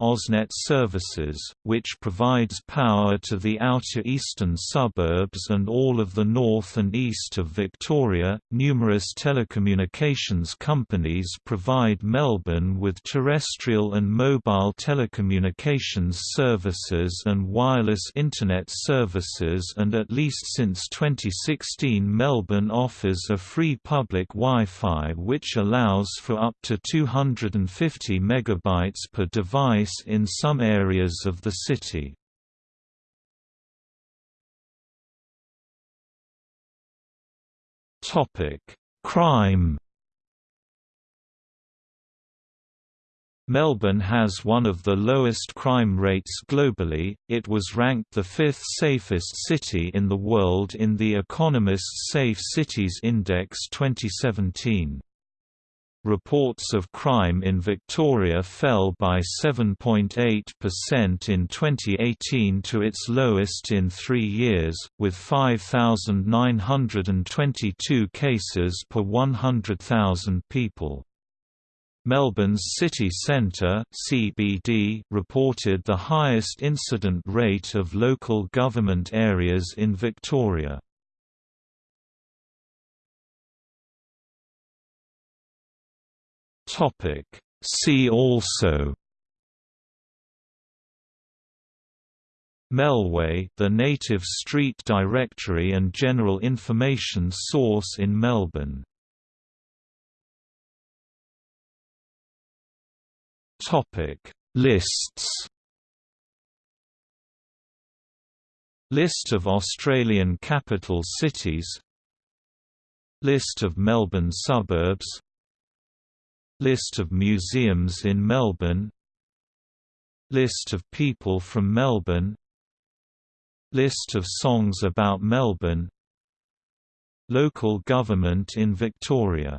Speaker 1: AusNet Services, which provides power to the outer eastern suburbs and all of the north and east of Victoria. Numerous telecommunications companies provide Melbourne with terrestrial and mobile telecommunications services and wireless Internet services, and at least since 2016, Melbourne offers a free public Wi Fi which allows for up to 250 megabytes per device in some areas of the city. Crime Melbourne has one of the lowest crime rates globally, it was ranked the fifth safest city in the world in the Economist's Safe Cities Index 2017. Reports of crime in Victoria fell by 7.8% in 2018 to its lowest in three years, with 5,922 cases per 100,000 people. Melbourne's city centre (CBD) reported the highest incident rate of local government areas in Victoria. Topic. See also Melway the native street directory and general information source in Melbourne. Topic. Lists List of Australian capital cities List of Melbourne suburbs List of museums in Melbourne List of people from Melbourne List of songs about Melbourne Local government in Victoria